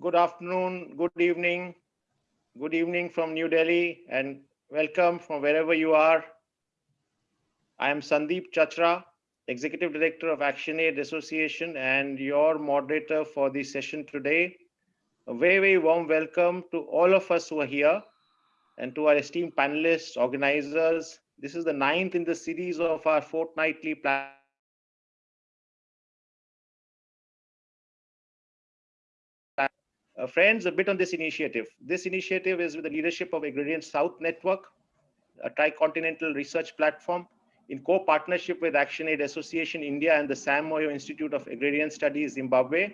good afternoon, good evening, good evening from New Delhi, and welcome from wherever you are. I am Sandeep Chachra, Executive Director of ActionAid Association and your moderator for the session today. A very, very warm welcome to all of us who are here and to our esteemed panelists, organizers. This is the ninth in the series of our fortnightly plan Uh, friends, a bit on this initiative. This initiative is with the leadership of Agrarian South Network, a tricontinental research platform in co-partnership with ActionAid Association India and the Sam Moyo Institute of Agrarian Studies Zimbabwe.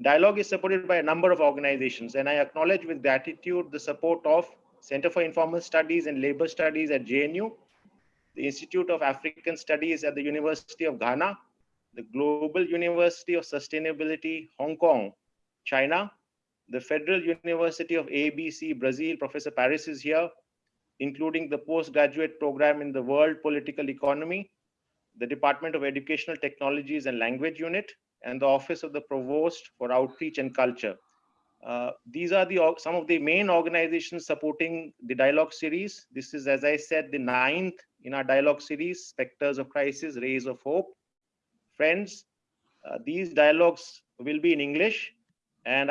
Dialogue is supported by a number of organizations and I acknowledge with gratitude the support of Center for Informal Studies and Labor Studies at JNU, the Institute of African Studies at the University of Ghana, the Global University of Sustainability, Hong Kong, China, the Federal University of ABC, Brazil, Professor Paris is here, including the postgraduate program in the World Political Economy, the Department of Educational Technologies and Language Unit, and the Office of the Provost for Outreach and Culture. Uh, these are the some of the main organizations supporting the dialogue series. This is, as I said, the ninth in our dialogue series, Spectres of Crisis, Rays of Hope. Friends, uh, these dialogues will be in English and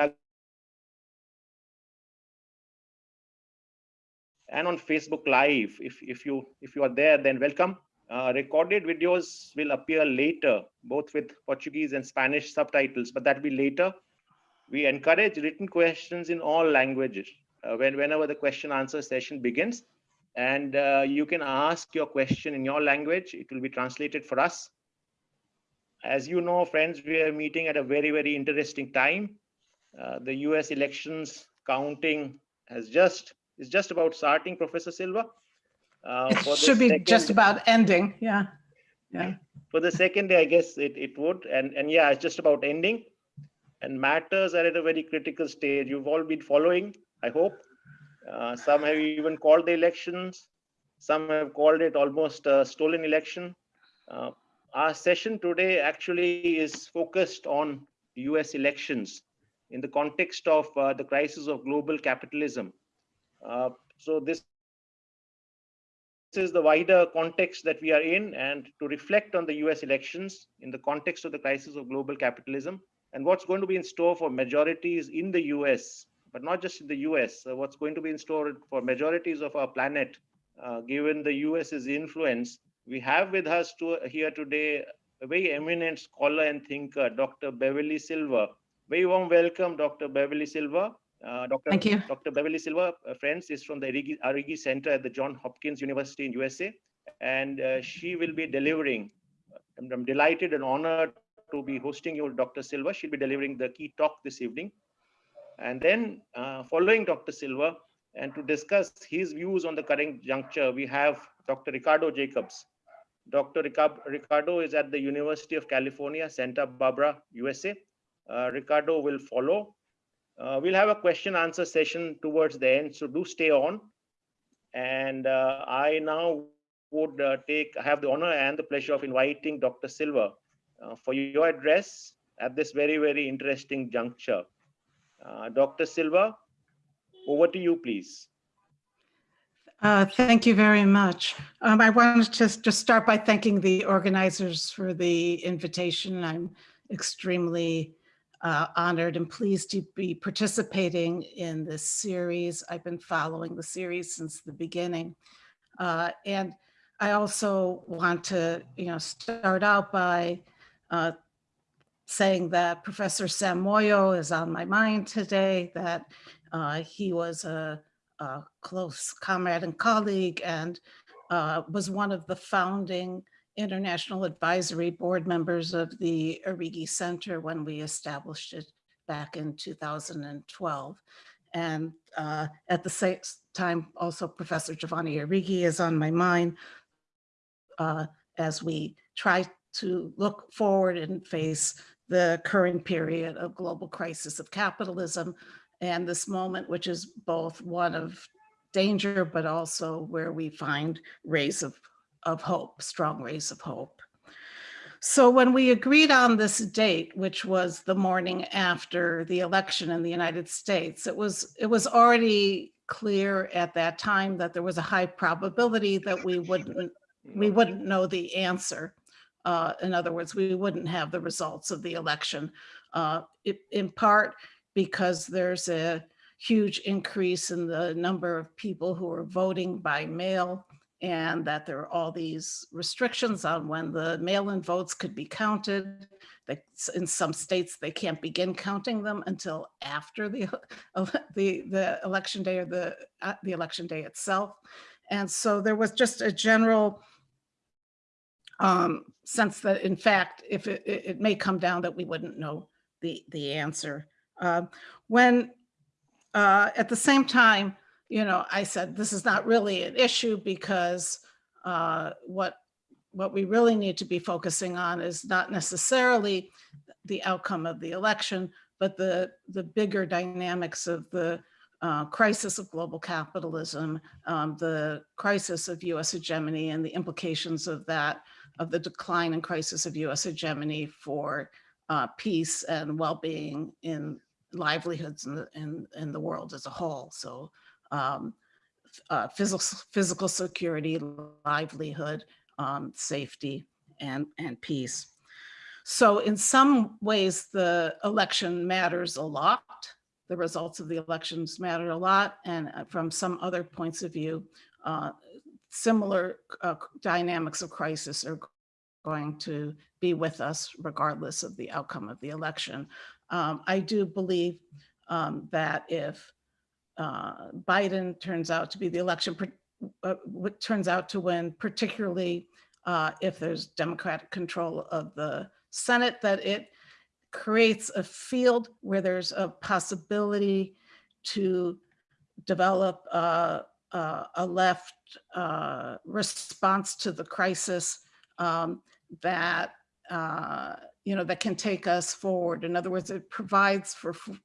and on Facebook Live. If, if, you, if you are there, then welcome. Uh, recorded videos will appear later, both with Portuguese and Spanish subtitles, but that will be later. We encourage written questions in all languages uh, when, whenever the question answer session begins. And uh, you can ask your question in your language. It will be translated for us. As you know, friends, we are meeting at a very, very interesting time. Uh, the US elections counting has just is just about starting, Professor Silver. Uh, it should be second, just about ending. Yeah. Yeah. For the second day, I guess it, it would. And, and yeah, it's just about ending. And matters are at a very critical stage. You've all been following, I hope. Uh, some have even called the elections. Some have called it almost a stolen election. Uh, our session today actually is focused on US elections in the context of uh, the crisis of global capitalism so this is the wider context that we are in and to reflect on the US elections in the context of the crisis of global capitalism and what's going to be in store for majorities in the US, but not just in the US, uh, what's going to be in store for majorities of our planet, uh, given the US's influence. We have with us to, here today a very eminent scholar and thinker, Dr. Beverly Silver. Very warm welcome, Dr. Beverly Silver. Uh, Dr. Thank you. Dr. Beverly Silver, uh, friends, is from the Arrighi Center at the John Hopkins University in USA, and uh, she will be delivering. I'm, I'm, delighted and honored to be hosting you, Dr. Silver. She'll be delivering the key talk this evening. And then uh, following Dr. Silver, and to discuss his views on the current juncture, we have Dr. Ricardo Jacobs. Dr. Ricardo is at the University of California, Santa Barbara, USA. Uh, Ricardo will follow uh, we'll have a question answer session towards the end, so do stay on. And uh, I now would uh, take have the honor and the pleasure of inviting Dr. Silver uh, for your address at this very, very interesting juncture. Uh, Dr. Silver, over to you, please. Uh, thank you very much. Um, I wanted to just start by thanking the organizers for the invitation. I'm extremely uh, honored and pleased to be participating in this series. I've been following the series since the beginning. Uh, and I also want to, you know, start out by uh, saying that Professor Sam Moyo is on my mind today, that uh, he was a, a, close comrade and colleague and uh, was one of the founding international advisory board members of the Arrighi Center when we established it back in 2012. And uh, at the same time, also Professor Giovanni Arrighi is on my mind uh, as we try to look forward and face the current period of global crisis of capitalism and this moment, which is both one of danger, but also where we find rays of of hope, strong rays of hope. So when we agreed on this date, which was the morning after the election in the United States, it was it was already clear at that time that there was a high probability that we wouldn't we wouldn't know the answer. Uh, in other words, we wouldn't have the results of the election, uh, it, in part because there's a huge increase in the number of people who are voting by mail and that there are all these restrictions on when the mail-in votes could be counted. That in some states, they can't begin counting them until after the, the, the election day or the, uh, the election day itself. And so there was just a general um, sense that in fact, if it, it, it may come down that we wouldn't know the, the answer. Uh, when uh, at the same time, you know, I said, this is not really an issue because uh, what what we really need to be focusing on is not necessarily the outcome of the election, but the, the bigger dynamics of the uh, crisis of global capitalism, um, the crisis of US hegemony and the implications of that, of the decline and crisis of US hegemony for uh, peace and well-being in livelihoods in the, in, in the world as a whole. So um, uh, physical, physical security, livelihood, um, safety, and, and peace. So in some ways, the election matters a lot. The results of the elections matter a lot. And uh, from some other points of view, uh, similar uh, dynamics of crisis are going to be with us regardless of the outcome of the election. Um, I do believe um, that if uh, Biden turns out to be the election, uh, turns out to win, particularly uh, if there's Democratic control of the Senate, that it creates a field where there's a possibility to develop uh, uh, a left uh, response to the crisis um, that uh, you know that can take us forward. In other words, it provides for, for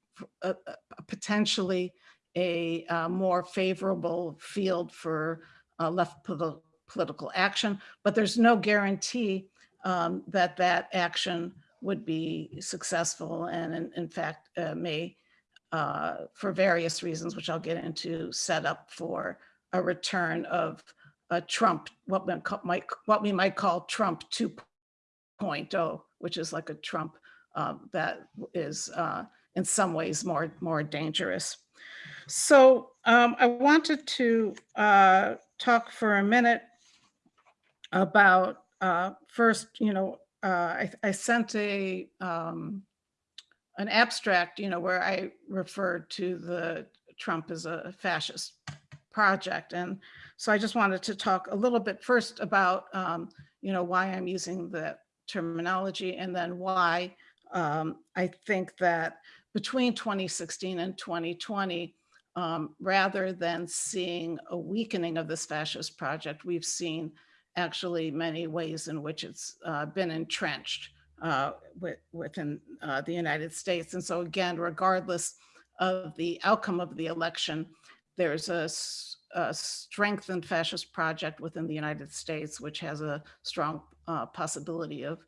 a, a potentially a uh, more favorable field for uh, left politi political action, but there's no guarantee um, that that action would be successful and in, in fact uh, may, uh, for various reasons, which I'll get into, set up for a return of a Trump, what we might, what we might call Trump 2.0, which is like a Trump um, that is uh, in some ways more, more dangerous. So um, I wanted to uh, talk for a minute about uh, first, you know, uh, I, I, sent a um, an abstract, you know, where I referred to the Trump as a fascist project. And so I just wanted to talk a little bit first about, um, you know, why I'm using that terminology and then why um, I think that between 2016 and 2020, um, rather than seeing a weakening of this fascist project, we've seen actually many ways in which it's uh, been entrenched uh, with, within uh, the United States. And so again, regardless of the outcome of the election, there's a, a strengthened fascist project within the United States, which has a strong uh, possibility of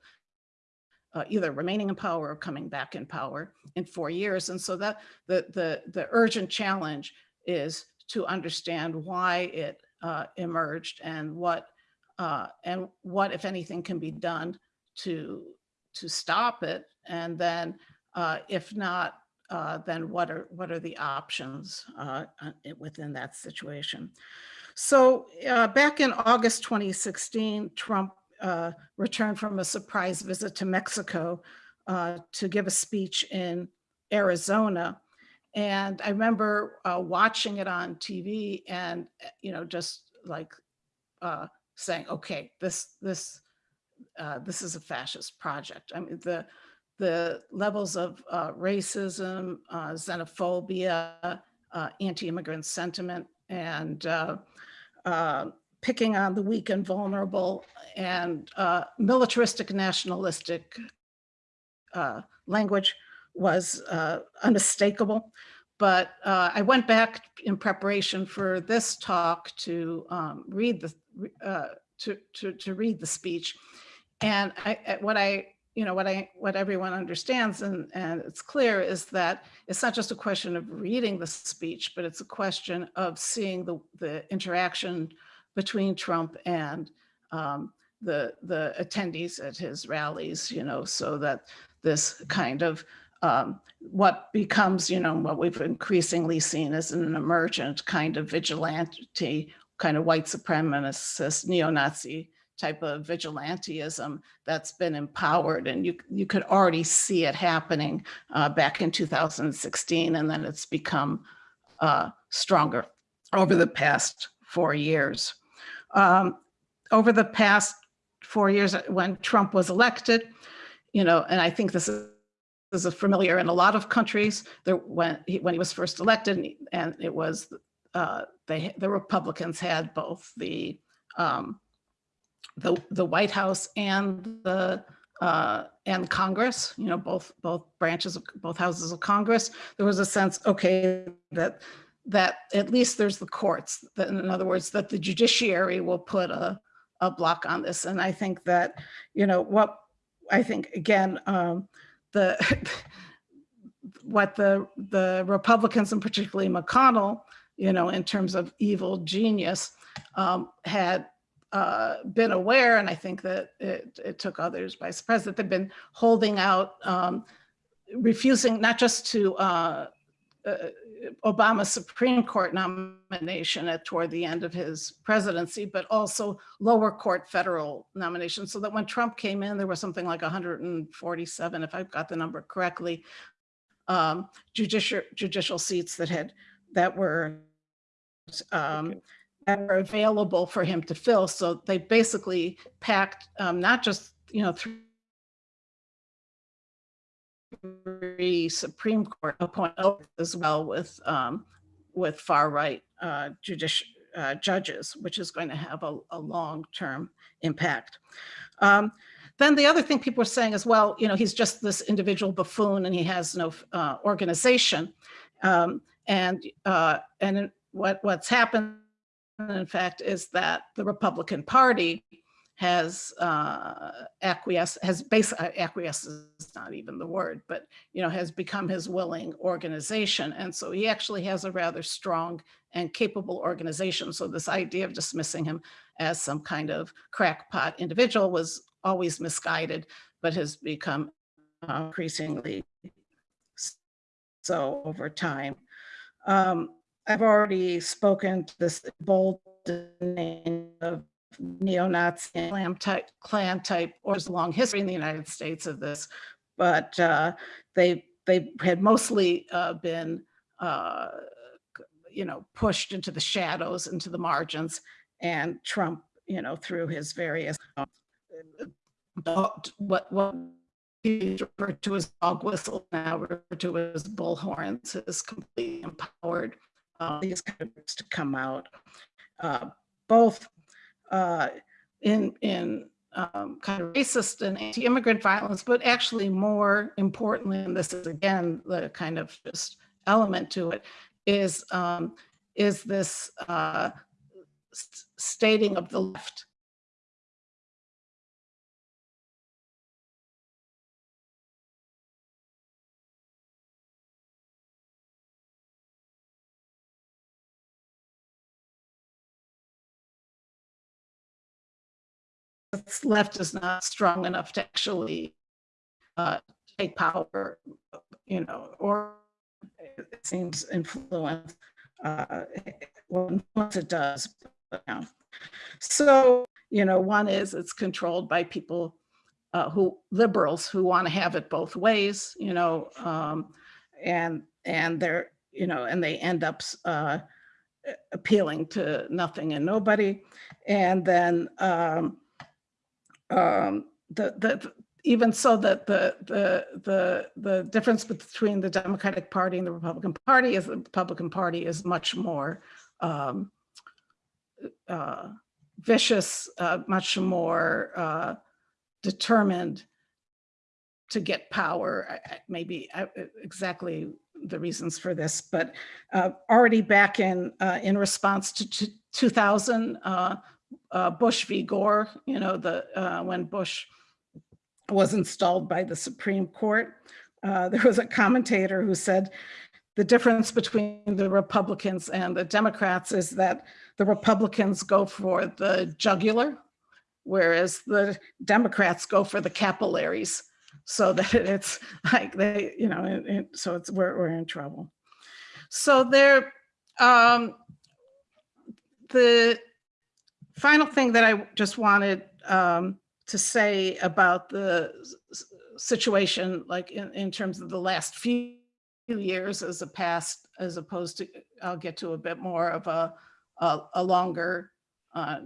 uh, either remaining in power or coming back in power in four years. And so that the, the, the urgent challenge is to understand why it uh, emerged and what uh, and what, if anything, can be done to to stop it. And then, uh, if not, uh, then what are what are the options uh, within that situation? So back in August 2016, Trump uh, returned from a surprise visit to Mexico uh, to give a speech in Arizona. And I remember uh, watching it on TV and, you know, just like uh, saying, okay, this, this, uh, this is a fascist project. I mean, the, the levels of racism, xenophobia, anti-immigrant sentiment, and picking on the weak and vulnerable and uh, militaristic nationalistic uh, language was uh, unmistakable. But uh, I went back in preparation for this talk to um, read the uh, to, to, to read the speech. and I, what I, you know, what I, what everyone understands and, and it's clear is that it's not just a question of reading the speech, but it's a question of seeing the, the interaction between Trump and um, the, the attendees at his rallies, you know, so that this kind of um, what becomes, you know, what we've increasingly seen as an emergent kind of vigilante, kind of white supremacist, neo-Nazi type of vigilantism that's been empowered. And you, you could already see it happening uh, back in 2016, and then it's become uh, stronger over the past four years. Um, over the past four years uh, when Trump was elected, you know, and I think this is is familiar in a lot of countries. There, when he, when he was first elected, and, and it was uh, they the Republicans had both the um, the the White House and the uh, and Congress. You know, both both branches of both houses of Congress. There was a sense, okay, that that at least there's the courts. That, in other words, that the judiciary will put a a block on this. And I think that, you know, what I think again, um, the what the the Republicans and particularly McConnell, you know, in terms of evil genius, um, had uh, been aware, and I think that it, it took others by surprise that they've been holding out, um, refusing not just to uh, uh, Obama's Supreme Court nomination at toward the end of his presidency, but also lower court federal nominations. So that when Trump came in, there was something like 147, if I've got the number correctly, um, judicial judicial seats that had that were um, Okay. that were available for him to fill. So they basically packed um, not just you know three three Supreme Court appointments as well with um, with far right uh, judici uh, judges, which is going to have a, a long term impact. Um, then the other thing people are saying is, well, you know, he's just this individual buffoon and he has no uh, organization. Um, and uh, and what what's happened, in fact, is that the Republican Party has uh, acquiesced, has basically acquiesced is not even the word, but you know, has become his willing organization. And so he actually has a rather strong and capable organization. So this idea of dismissing him as some kind of crackpot individual was always misguided, but has become uh, increasingly so over time. Um, I've already spoken to this bold name of neo-Nazi clan type, Klan type, or there's a long history in the United States of this, but uh, they they had mostly uh, been, uh, you know, pushed into the shadows, into the margins, and Trump, you know, through his various uh, what what he referred to as dog whistle now referred to as bullhorns has completely empowered uh, these groups to come out, uh, both uh, in in um, kind of racist and anti-immigrant violence, but actually more importantly, and this is again the kind of just element to it, is um, is this uh, stating of the left left is not strong enough to actually uh, take power, you know, or it seems influence, uh, well, once it does. But. So, you know, one is it's controlled by people uh, who liberals who want to have it both ways, you know, um, and and they're, you know, and they end up uh, appealing to nothing and nobody. And then um, um, the, the, even so that the, the, the, the difference between the Democratic Party and the Republican Party is the Republican Party is much more um, uh, vicious, uh, much more uh, determined to get power. Maybe exactly the reasons for this, but uh, already back in uh, in response to 2000, uh, Bush v. Gore, you know, the uh, when Bush was installed by the Supreme Court. Uh, there was a commentator who said the difference between the Republicans and the Democrats is that the Republicans go for the jugular, whereas the Democrats go for the capillaries. So that it's like they, you know, it, it- so it's we're, we're in trouble. So there, um, the final thing that I just wanted um, to say about the situation, like in, in terms of the last few years as a past, as opposed to, I'll get to a bit more of a, a, a longer uh,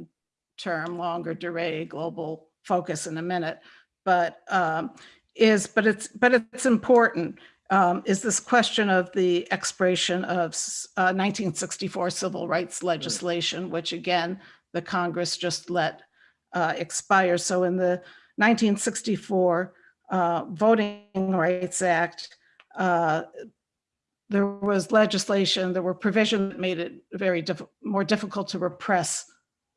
term, longue durée global focus in a minute. But um, is, but it's, but it's important, um, is this question of the expiration of uh, 1964 civil rights legislation, which again, the Congress just let uh, expire. So in the 1964 uh, Voting Rights Act, uh, there was legislation, there were provisions that made it very diff- more difficult to repress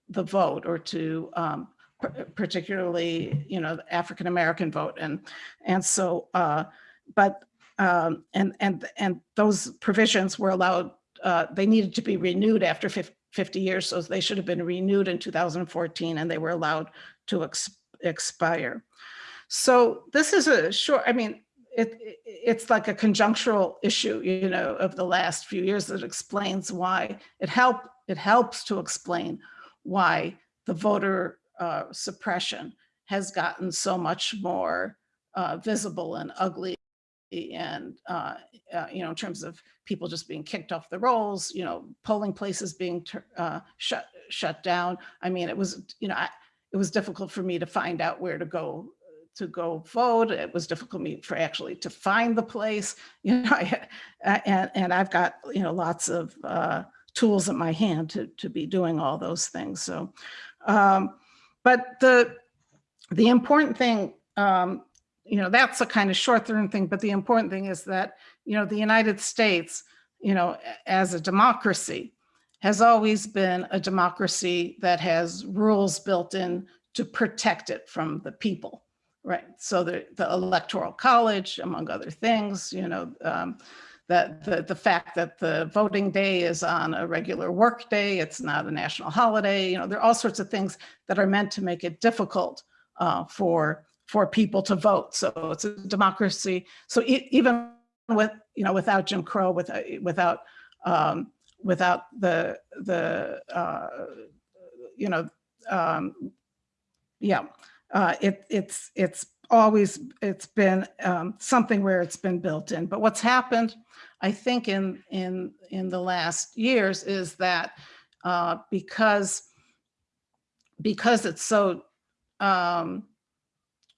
the vote or to um, par- particularly, you know, African-American vote. And, and so, uh, but, um, and, and, and those provisions were allowed, uh, they needed to be renewed after fif- 50 years. So they should have been renewed in 2014 and they were allowed to ex- expire. So this is a short, I mean, it- it's like a conjunctural issue, you know, of the last few years that explains why it help, it helps to explain why the voter uh, suppression has gotten so much more uh, visible and ugly and, uh, uh, you know, in terms of people just being kicked off the rolls, you know, polling places being uh, shut, shut down. I mean, it was, you know, I, it was difficult for me to find out where to go to go vote. It was difficult me for actually to find the place, you know, I, and, and I've got, you know, lots of uh, tools at my hand to, to be doing all those things. So, um, but the, the important thing, um, you know, that's a kind of short-term thing, but the important thing is that, you know, the United States, you know, as a democracy has always been a democracy that has rules built in to protect it from the people. Right. So the, the electoral college, among other things, you know, um, that the, the fact that the voting day is on a regular work day, it's not a national holiday, you know, there are all sorts of things that are meant to make it difficult uh, for, for people to vote. So it's a democracy. So even with, you know, without Jim Crow, without, without, um, without the, the, uh, you know, um, yeah, uh, it, it's, it's always, it's been um, something where it's been built in. But what's happened, I think in, in, in the last years is that uh, because, because it's so, um,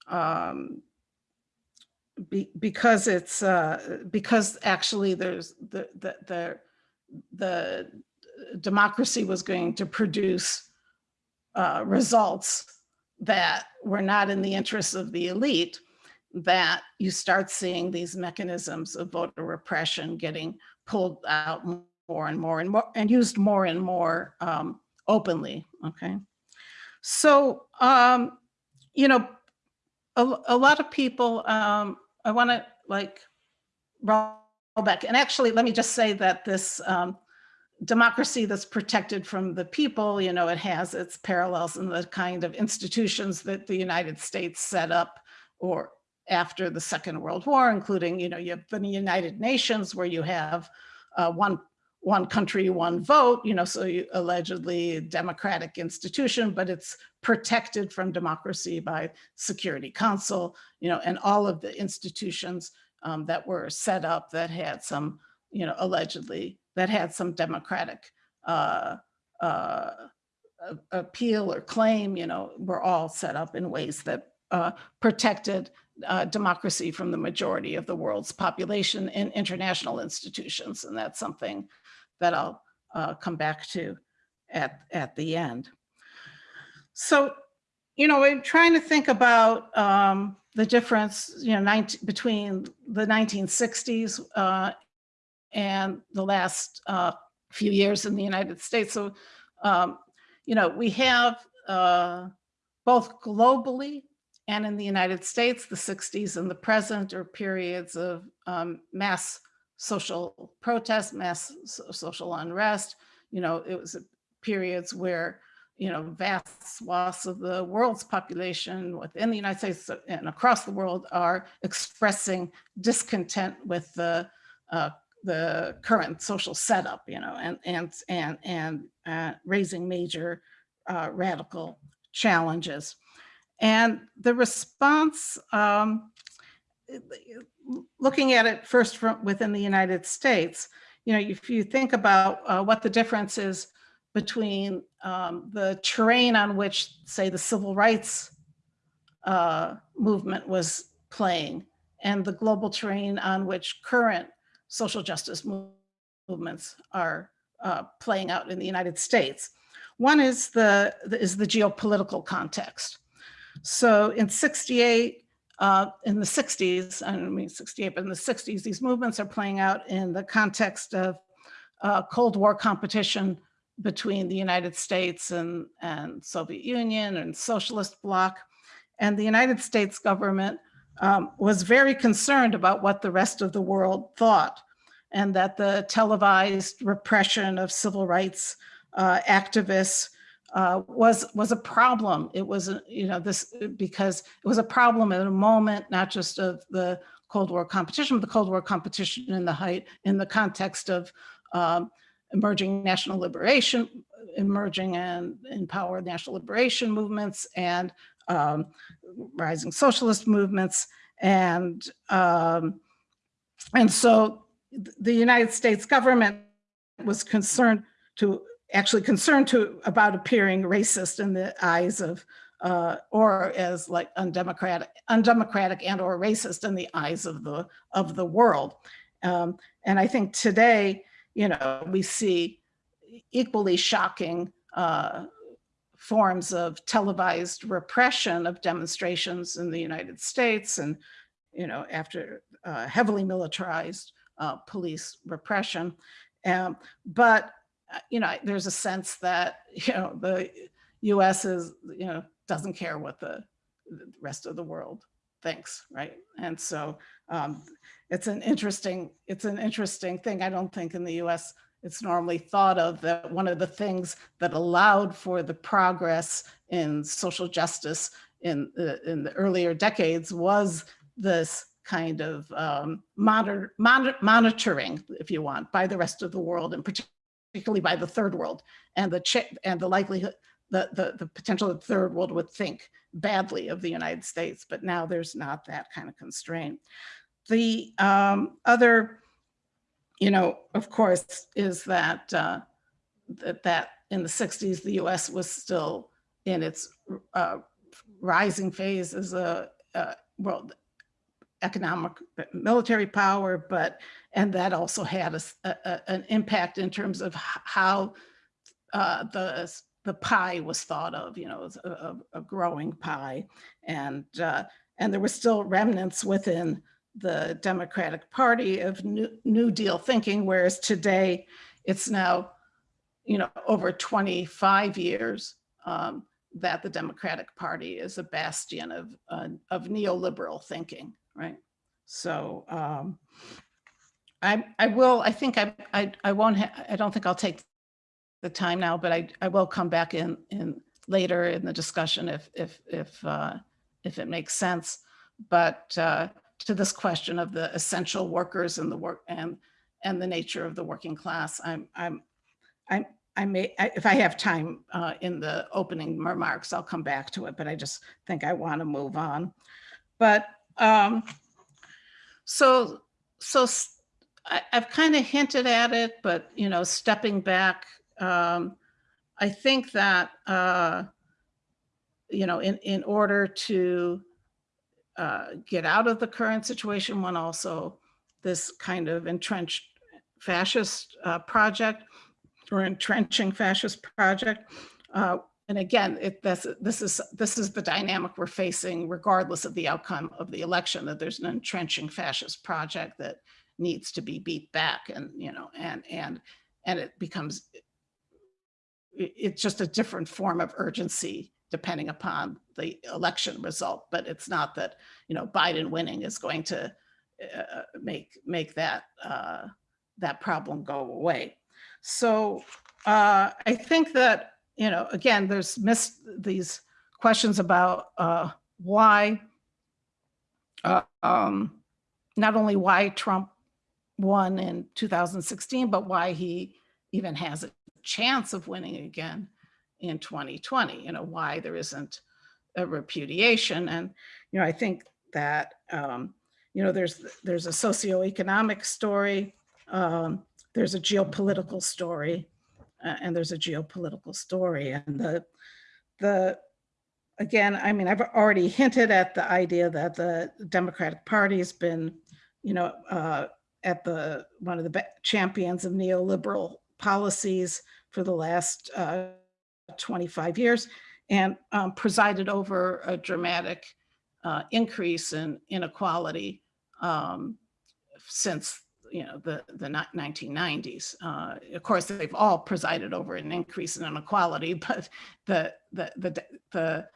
um, be, because it's, uh, because actually there's the, the, the, the democracy was going to produce uh, results that were not in the interests of the elite, that you start seeing these mechanisms of voter repression getting pulled out more and more and more and used more and more um, openly. Okay. So, um, you know, a, a lot of people, um, I want to like roll back. And actually, let me just say that this um, democracy that's protected from the people, you know, it has its parallels in the kind of institutions that the United States set up or after the Second World War, including, you know, you have the United Nations where you have uh, one one country, one vote, you know, so you allegedly democratic institution, but it's protected from democracy by Security Council, you know, and all of the institutions um, that were set up that had some, you know, allegedly that had some democratic uh, uh, appeal or claim, you know, were all set up in ways that uh, protected uh, democracy from the majority of the world's population in international institutions. And that's something that I'll uh, come back to at, at the end. So, you know, I'm trying to think about um, the difference, you know, 19, between the 1960s uh, and the last uh, few years in the United States. So, um, you know, we have uh, both globally and in the United States, the 60s and the present are periods of um, mass social protest, mass social unrest. You know, it was periods where, you know, vast swaths of the world's population within the United States and across the world are expressing discontent with the uh, the current social setup, you know, and and and and uh, raising major uh, radical challenges. And the response, um, looking at it first from within the United States, you know, if you think about uh, what the difference is between um, the terrain on which, say, the civil rights uh, movement was playing and the global terrain on which current social justice movements are uh, playing out in the United States. One is the, is the geopolitical context. So in 68, uh, in the 60s, I mean 68, but in the 60s, these movements are playing out in the context of uh, Cold War competition between the United States and, and Soviet Union and socialist bloc. And the United States government um, was very concerned about what the rest of the world thought and that the televised repression of civil rights uh, activists uh, was was a problem. It was, you know, this because it was a problem at a moment, not just of the Cold War competition, but the Cold War competition in the height, in the context of um, emerging national liberation, emerging and empowered national liberation movements and um, rising socialist movements. And, um, and so the United States government was concerned to, actually concerned to, about appearing racist in the eyes of, uh, or as like undemocratic, undemocratic and or racist in the eyes of the, of the world. Um, and I think today, you know, we see equally shocking uh, forms of televised repression of demonstrations in the United States and, you know, after uh, heavily militarized uh, police repression. Um, but, you know, there's a sense that, you know, the US is, you know, doesn't care what the rest of the world thinks, right? And so um, it's an interesting, it's an interesting thing. I don't think in the US it's normally thought of that one of the things that allowed for the progress in social justice in the, in the earlier decades was this kind of um, monitor, monitor, monitoring, if you want, by the rest of the world and particularly by the third world and the and the likelihood the, the, the potential that the third world would think badly of the United States, but now there's not that kind of constraint. The um, other you know, of course, is that uh, that, that in the 60s, the US was still in its uh, rising phase as a, a world economic military power, but and that also had a, a- an impact in terms of how uh, the the pie was thought of, you know, a, a- a growing pie, and uh, and there were still remnants within the Democratic Party of New, New Deal thinking, whereas today it's now, you know, over 25 years um, that the Democratic Party is a bastion of, uh, of neoliberal thinking, right? So um, I, I will, I think I, I, I won't, I don't think I'll take the time now, but I, I will come back in, in later in the discussion if, if, if, uh, if it makes sense. But uh, to this question of the essential workers and the work and, and the nature of the working class, I'm, I'm, I'm, I may, if I have time uh, in the opening remarks, I'll come back to it, but I just think I want to move on. But um, so, so I, have kind of hinted at it, but you know, stepping back, um, I think that uh, you know, in in order to uh, get out of the current situation, one also this kind of entrenched fascist uh, project or entrenching fascist project. And again, it, this, this is this is the dynamic we're facing, regardless of the outcome of the election. That there's an entrenching fascist project that needs to be beat back, and you know, and and and it becomes it's just a different form of urgency depending upon the election result. But it's not that, you know, Biden winning is going to uh, make, make that, uh, that problem go away. So uh, I think that, you know, again, there's missed these questions about uh, why, uh, um, not only why Trump won in 2016, but why he even has a chance of winning again in 2020, you know, why there isn't a repudiation. And, you know, I think that, um, you know, there's, there's a socioeconomic story, um, there's a geopolitical story, uh, and there's a geopolitical story. And the, the, again, I mean, I've already hinted at the idea that the Democratic Party has been, you know, uh, at the, one of the champions of neoliberal policies for the last uh, 25 years and um, presided over a dramatic uh, increase in inequality um, since you know the the 1990s. Uh, of course, they've all presided over an increase in inequality, but the the the the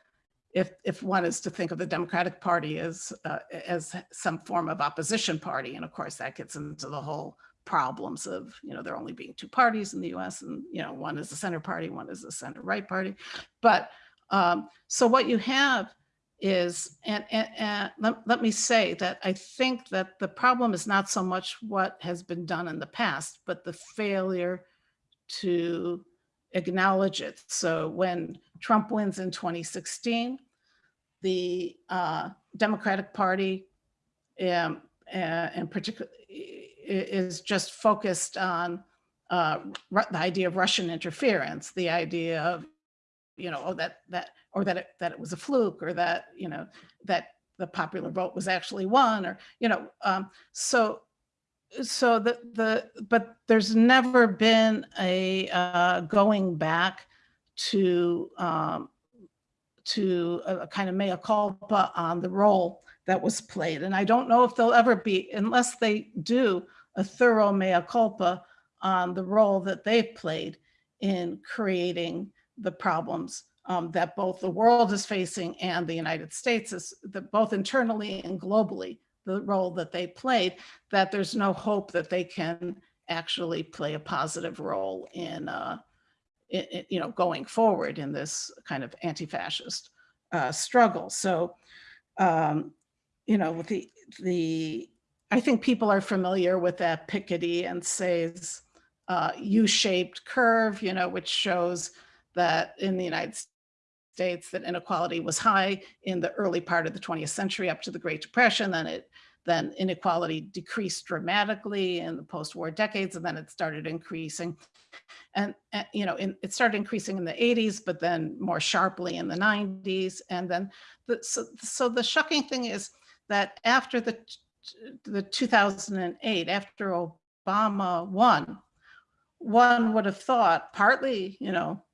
if if one is to think of the Democratic Party as uh, as some form of opposition party, and of course that gets into the whole problems of you know there only being two parties in the U.S. and you know one is the center party, one is the center right party, but um, so what you have is, and, and, and let, let me say that I think that the problem is not so much what has been done in the past, but the failure to acknowledge it. So when Trump wins in 2016, the uh, Democratic Party um, uh, and particularly is just focused on uh, the idea of Russian interference, the idea of, you know, oh, that, that, or that it, that it was a fluke or that, you know, that the popular vote was actually won or, you know, um, so, so the, the, but there's never been a uh, going back to, um, to a, a kind of mea culpa on the role that was played. And I don't know if they'll ever be, unless they do a thorough mea culpa on the role that they've played in creating the problems um, that both the world is facing and the United States is, that both internally and globally, the role that they played, that there's no hope that they can actually play a positive role in, uh, you know, going forward in this kind of anti-fascist uh, struggle. So, um, you know, with the, the, I think people are familiar with that Piketty and Saez uh, U-shaped curve, you know, which shows that in the United States that inequality was high in the early part of the 20th century up to the Great Depression. Then it then inequality decreased dramatically in the post-war decades, and then it started increasing. And, uh, you know, in, it started increasing in the 80s, but then more sharply in the 90s. And then, the, so, so the shocking thing is that after the the 2008, after Obama won, one would have thought partly, you know,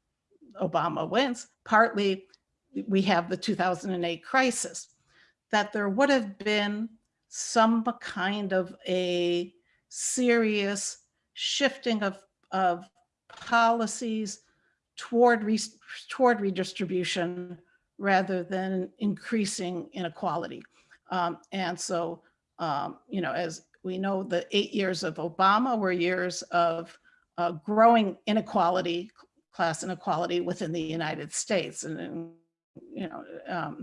Obama wins, partly we have the 2008 crisis, that there would have been some kind of a serious shifting of, of policies toward, re, toward redistribution rather than increasing inequality. Um, and so, um, you know, as we know, the eight years of Obama were years of uh, growing inequality, class inequality within the United States. And, and, you know, um,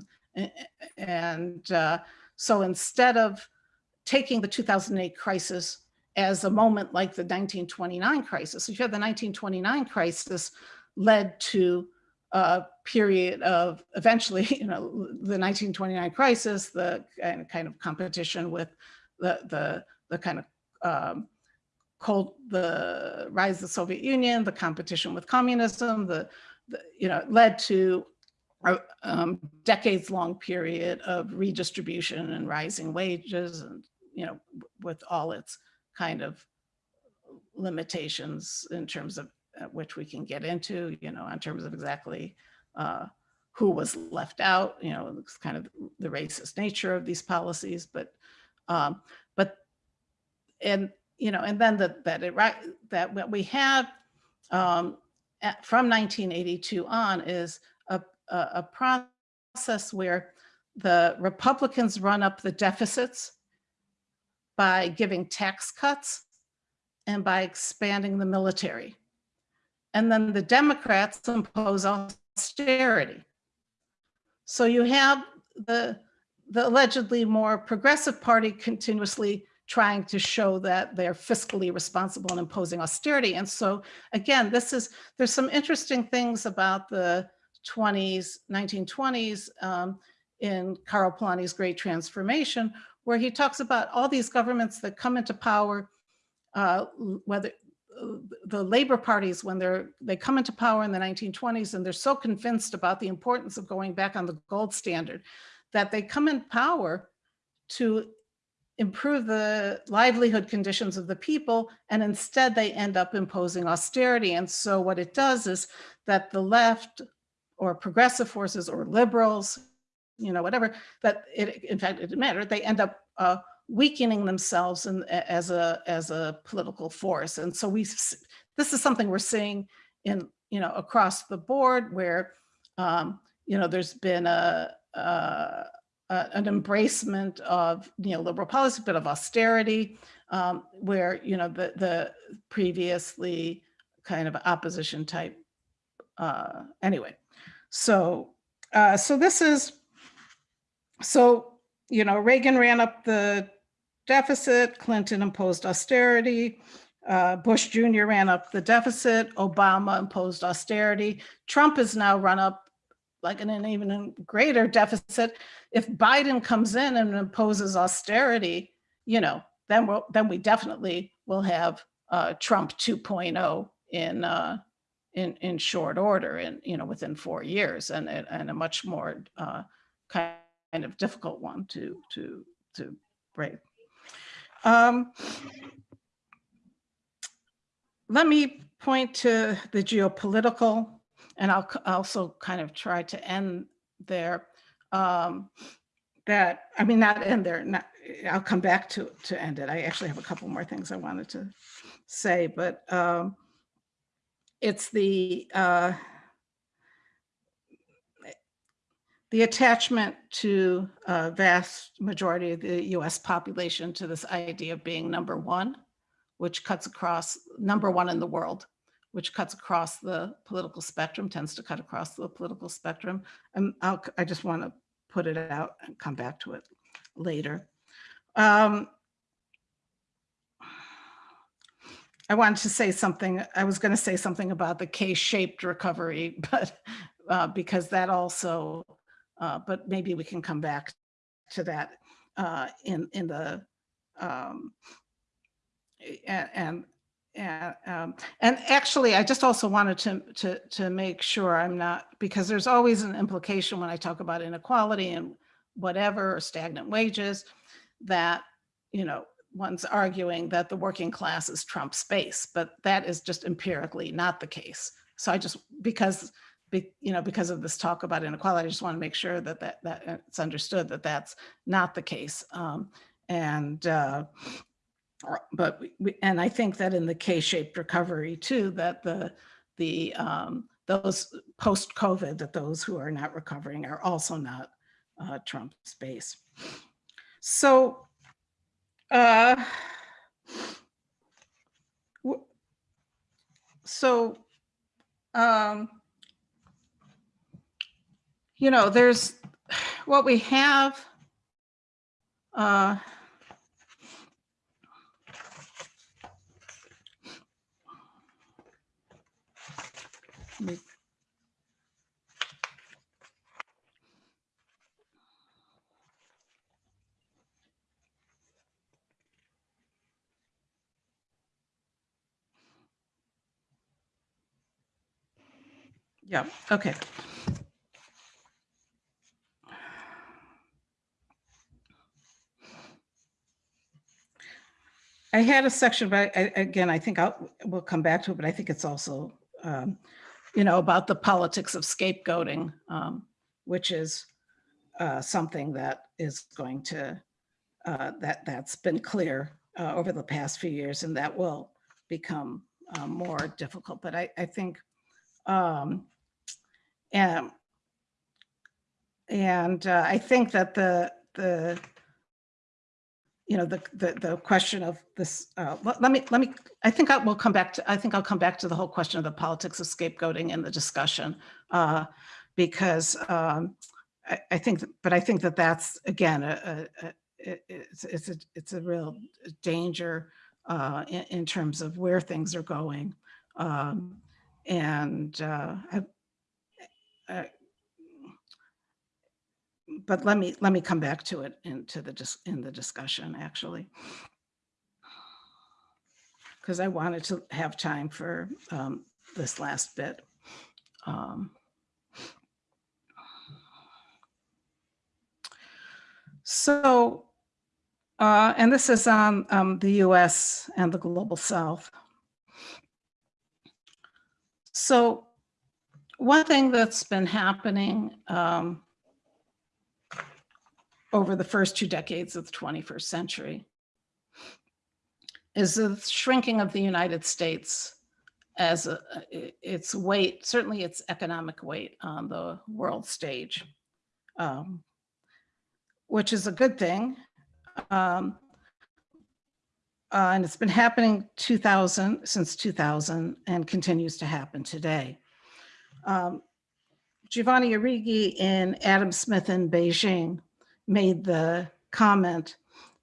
and uh, so instead of taking the 2008 crisis as a moment like the 1929 crisis, if you had the 1929 crisis led to a period of eventually, you know, the 1929 crisis, the kind kind of competition with the, the, the kind of um, cold, the rise of the Soviet Union, the competition with communism, the, the you know, led to a um, decades-long period of redistribution and rising wages, and you know, with all its kind of limitations in terms of uh, which we can get into, you know, in terms of exactly uh, who was left out, you know, it's kind of the racist nature of these policies, but um, but and you know, and then that that it right that what we have um, at, from 1982 on is a, a, a process where the Republicans run up the deficits by giving tax cuts and by expanding the military. And then the Democrats impose austerity. So you have the, the allegedly more progressive party continuously trying to show that they're fiscally responsible and imposing austerity. And so again, this is, there's some interesting things about the 20s, 1920s um, in Karl Polanyi's Great Transformation, where he talks about all these governments that come into power, uh, whether the labor parties, when they're they come into power in the 1920s and they're so convinced about the importance of going back on the gold standard, that they come in power to improve the livelihood conditions of the people, and instead they end up imposing austerity. And so what it does is that the left or progressive forces or liberals, you know, whatever, that it, in fact, it didn't matter, they end up uh, weakening themselves in, as a as a political force. And so we, this is something we're seeing in, you know, across the board where, um, you know, there's been a, a uh, an embracement of neoliberal policy, but of austerity, um, where you know the the previously kind of opposition type. Uh, anyway, so uh, so this is so you know Reagan ran up the deficit, Clinton imposed austerity. Uh, Bush Jr. ran up the deficit, Obama imposed austerity. Trump has now run up like in an even greater deficit. If Biden comes in and imposes austerity, you know, then we'll, then we definitely will have uh, Trump 2.0 in uh, in in short order, and you know, within four years, and and a much more uh, kind of difficult one to to to break. Um, let me point to the geopolitical and I'll also kind of try to end there. Um, that I mean, not end there. Not, I'll come back to to end it. I actually have a couple more things I wanted to say, but um, it's the uh, the attachment to a vast majority of the U.S. population to this idea of being number one, which cuts across number one in the world which cuts across the political spectrum, tends to cut across the political spectrum. And I'll, I just want to put it out and come back to it later. Um, I wanted to say something, I was going to say something about the K-shaped recovery, but uh, because that also, uh, but maybe we can come back to that uh, in, in the, um, and, and um, and actually, I just also wanted to, to, to make sure I'm not, because there's always an implication when I talk about inequality and whatever, or stagnant wages, that, you know, one's arguing that the working class is Trump space, but that is just empirically not the case. So I just, because, be, you know, because of this talk about inequality, I just want to make sure that, that, that it's understood that that's not the case. Um, and, uh, but we, and I think that in the K-shaped recovery too, that the the um, those post COVID, that those who are not recovering are also not uh, Trump space. So, uh, so, um, you know, there's what we have. Uh, me- Yeah, okay. I had a section, but I, again, I think I'll, we'll come back to it, but I think it's also um, you know, about the politics of scapegoating, um, which is uh, something that is going to, uh, that, that's been clear uh, over the past few years and that will become uh, more difficult. But I, I think, um, and and uh, I think that the, the, you know, the, the, the question of this, uh, let, me, let me, I think I will come back to, I think I'll come back to the whole question of the politics of scapegoating in the discussion. Uh, because um, I, I think, but I think that that's, again, a, a, a- it's, it's a, it's a real danger uh, in, in terms of where things are going. Um, and uh, I, I, but let me, let me come back to it into the, in the discussion, actually. Because I wanted to have time for um, this last bit. Um, So, uh, and this is on um, the US and the global south. So one thing that's been happening um, over the first two decades of the 21st century is the shrinking of the United States as a, its weight, certainly its economic weight on the world stage, um, which is a good thing. Um, uh, and it's been happening 2000 since 2000 and continues to happen today. Um, Giovanni Arrighi and Adam Smith in Beijing made the comment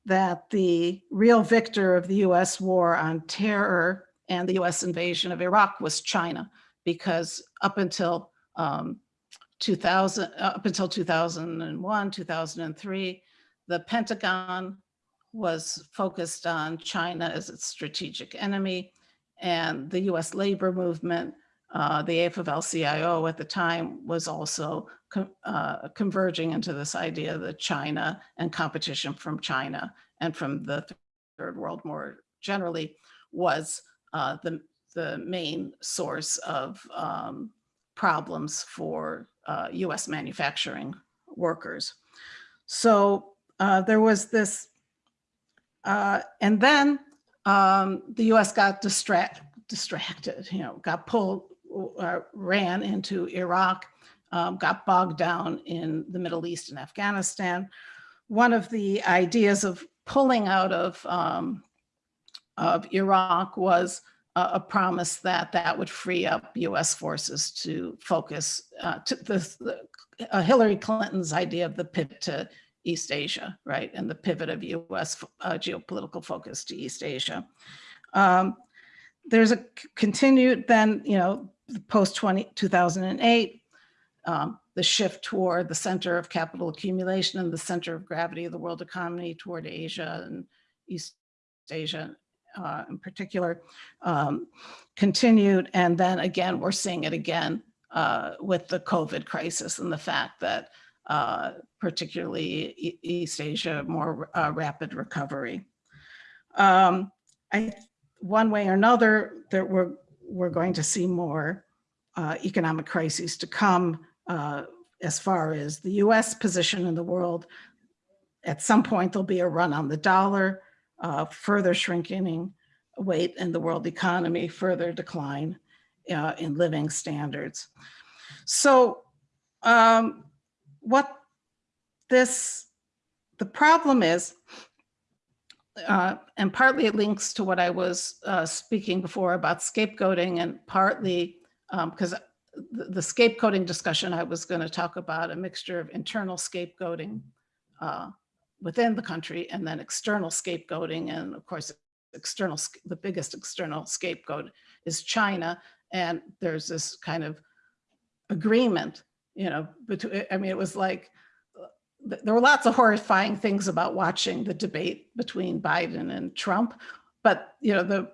that the real victor of the US war on terror and the US invasion of Iraq was China, because up until um, 2000, up until 2001, 2003, the Pentagon was focused on China as its strategic enemy. And the US labor movement, uh, the AFL-CIO at the time was also uh, converging into this idea that China and competition from China and from the third world more generally was uh, the, the main source of um, problems for uh, US manufacturing workers. So uh, there was this uh, and then um, the US got distract, distracted, you know, got pulled, uh, ran into Iraq, um, got bogged down in the Middle East and Afghanistan. One of the ideas of pulling out of, um, of Iraq was a, promise that that would free up US forces to focus uh, to the, the uh, Hillary Clinton's idea of the pivot to East Asia, right? And the pivot of US uh, geopolitical focus to East Asia. Um, there's a continued then, you know, post 20, 2008, um, the shift toward the center of capital accumulation and the center of gravity of the world economy toward Asia and East Asia uh, in particular, um, continued. And then again, we're seeing it again uh, with the COVID crisis and the fact that uh, particularly East Asia, more uh, rapid recovery. Um, I, one way or another, there we're, we're going to see more uh, economic crises to come uh, as far as the US position in the world. At some point, there'll be a run on the dollar, uh, further shrinking weight in the world economy, further decline uh, in living standards. So um, what this, the problem is, uh, and partly it links to what I was uh, speaking before about scapegoating and partly because the, the scapegoating discussion, I was going to talk about a mixture of internal scapegoating uh, within the country and then external scapegoating. And of course, external, the biggest external scapegoat is China. And there's this kind of agreement, you know, between, I mean, it was like, there were lots of horrifying things about watching the debate between Biden and Trump, but, you know, the,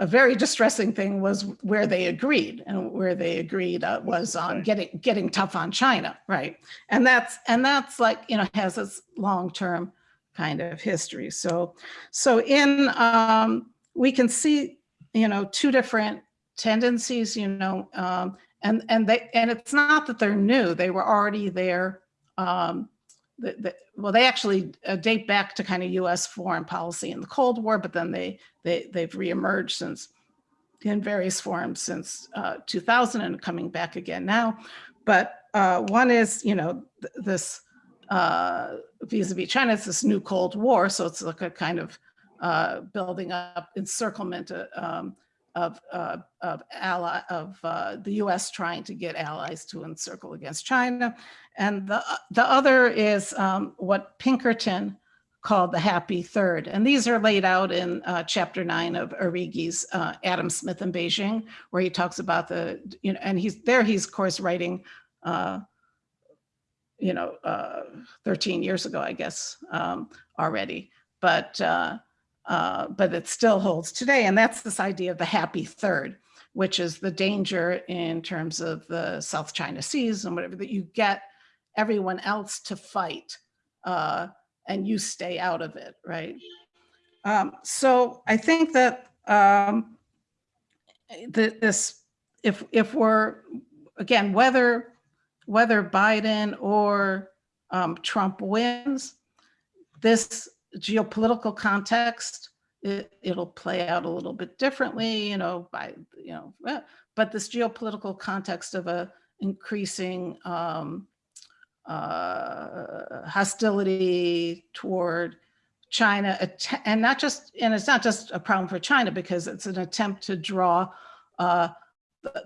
a very distressing thing was where they agreed and where they agreed uh, was on getting, getting tough on China, right? And that's, and that's like, you know, has this long-term kind of history. So, so in, um, we can see, you know, two different tendencies, you know, um, and, and they, and it's not that they're new, they were already there. Um, the, well, they actually uh, date back to kind of US foreign policy in the Cold War, but then they, they, they've reemerged since in various forms since uh, 2000 and coming back again now. But uh, one is, you know, th- this uh, vis-a-vis China, it's this new Cold War. So it's like a kind of uh, building up encirclement uh, um, of, uh, of ally of uh, the US trying to get allies to encircle against China. And the, the other is um, what Pinkerton called the happy third. And these are laid out in uh, chapter nine of Arrighi's uh, Adam Smith in Beijing, where he talks about the, you know, and he's there, he's of course writing, uh, you know, uh, 13 years ago, I guess, um, already. But, uh, but it still holds today. And that's this idea of the happy third, which is the danger in terms of the South China Seas and whatever, that you get everyone else to fight uh, and you stay out of it, right? Um, so I think that um, th- this, if if we're again whether whether Biden or um, Trump wins, this geopolitical context it, it'll play out a little bit differently, you know, by you know, eh, but this geopolitical context of a increasing um, uh, hostility toward China, and not just, and it's not just a problem for China because it's an attempt to draw uh,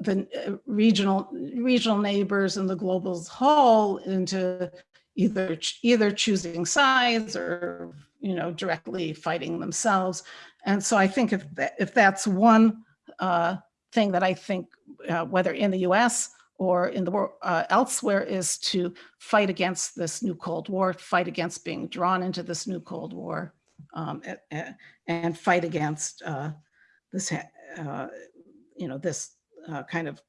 the, uh, regional regional neighbors and the global whole into either either choosing sides or you know directly fighting themselves. And so I think if if that's one uh, thing that I think uh, whether in the U.S or in the world uh, elsewhere is to fight against this new Cold War, fight against being drawn into this new Cold War, um, a- a- and fight against uh, this, uh, you know, this uh, kind of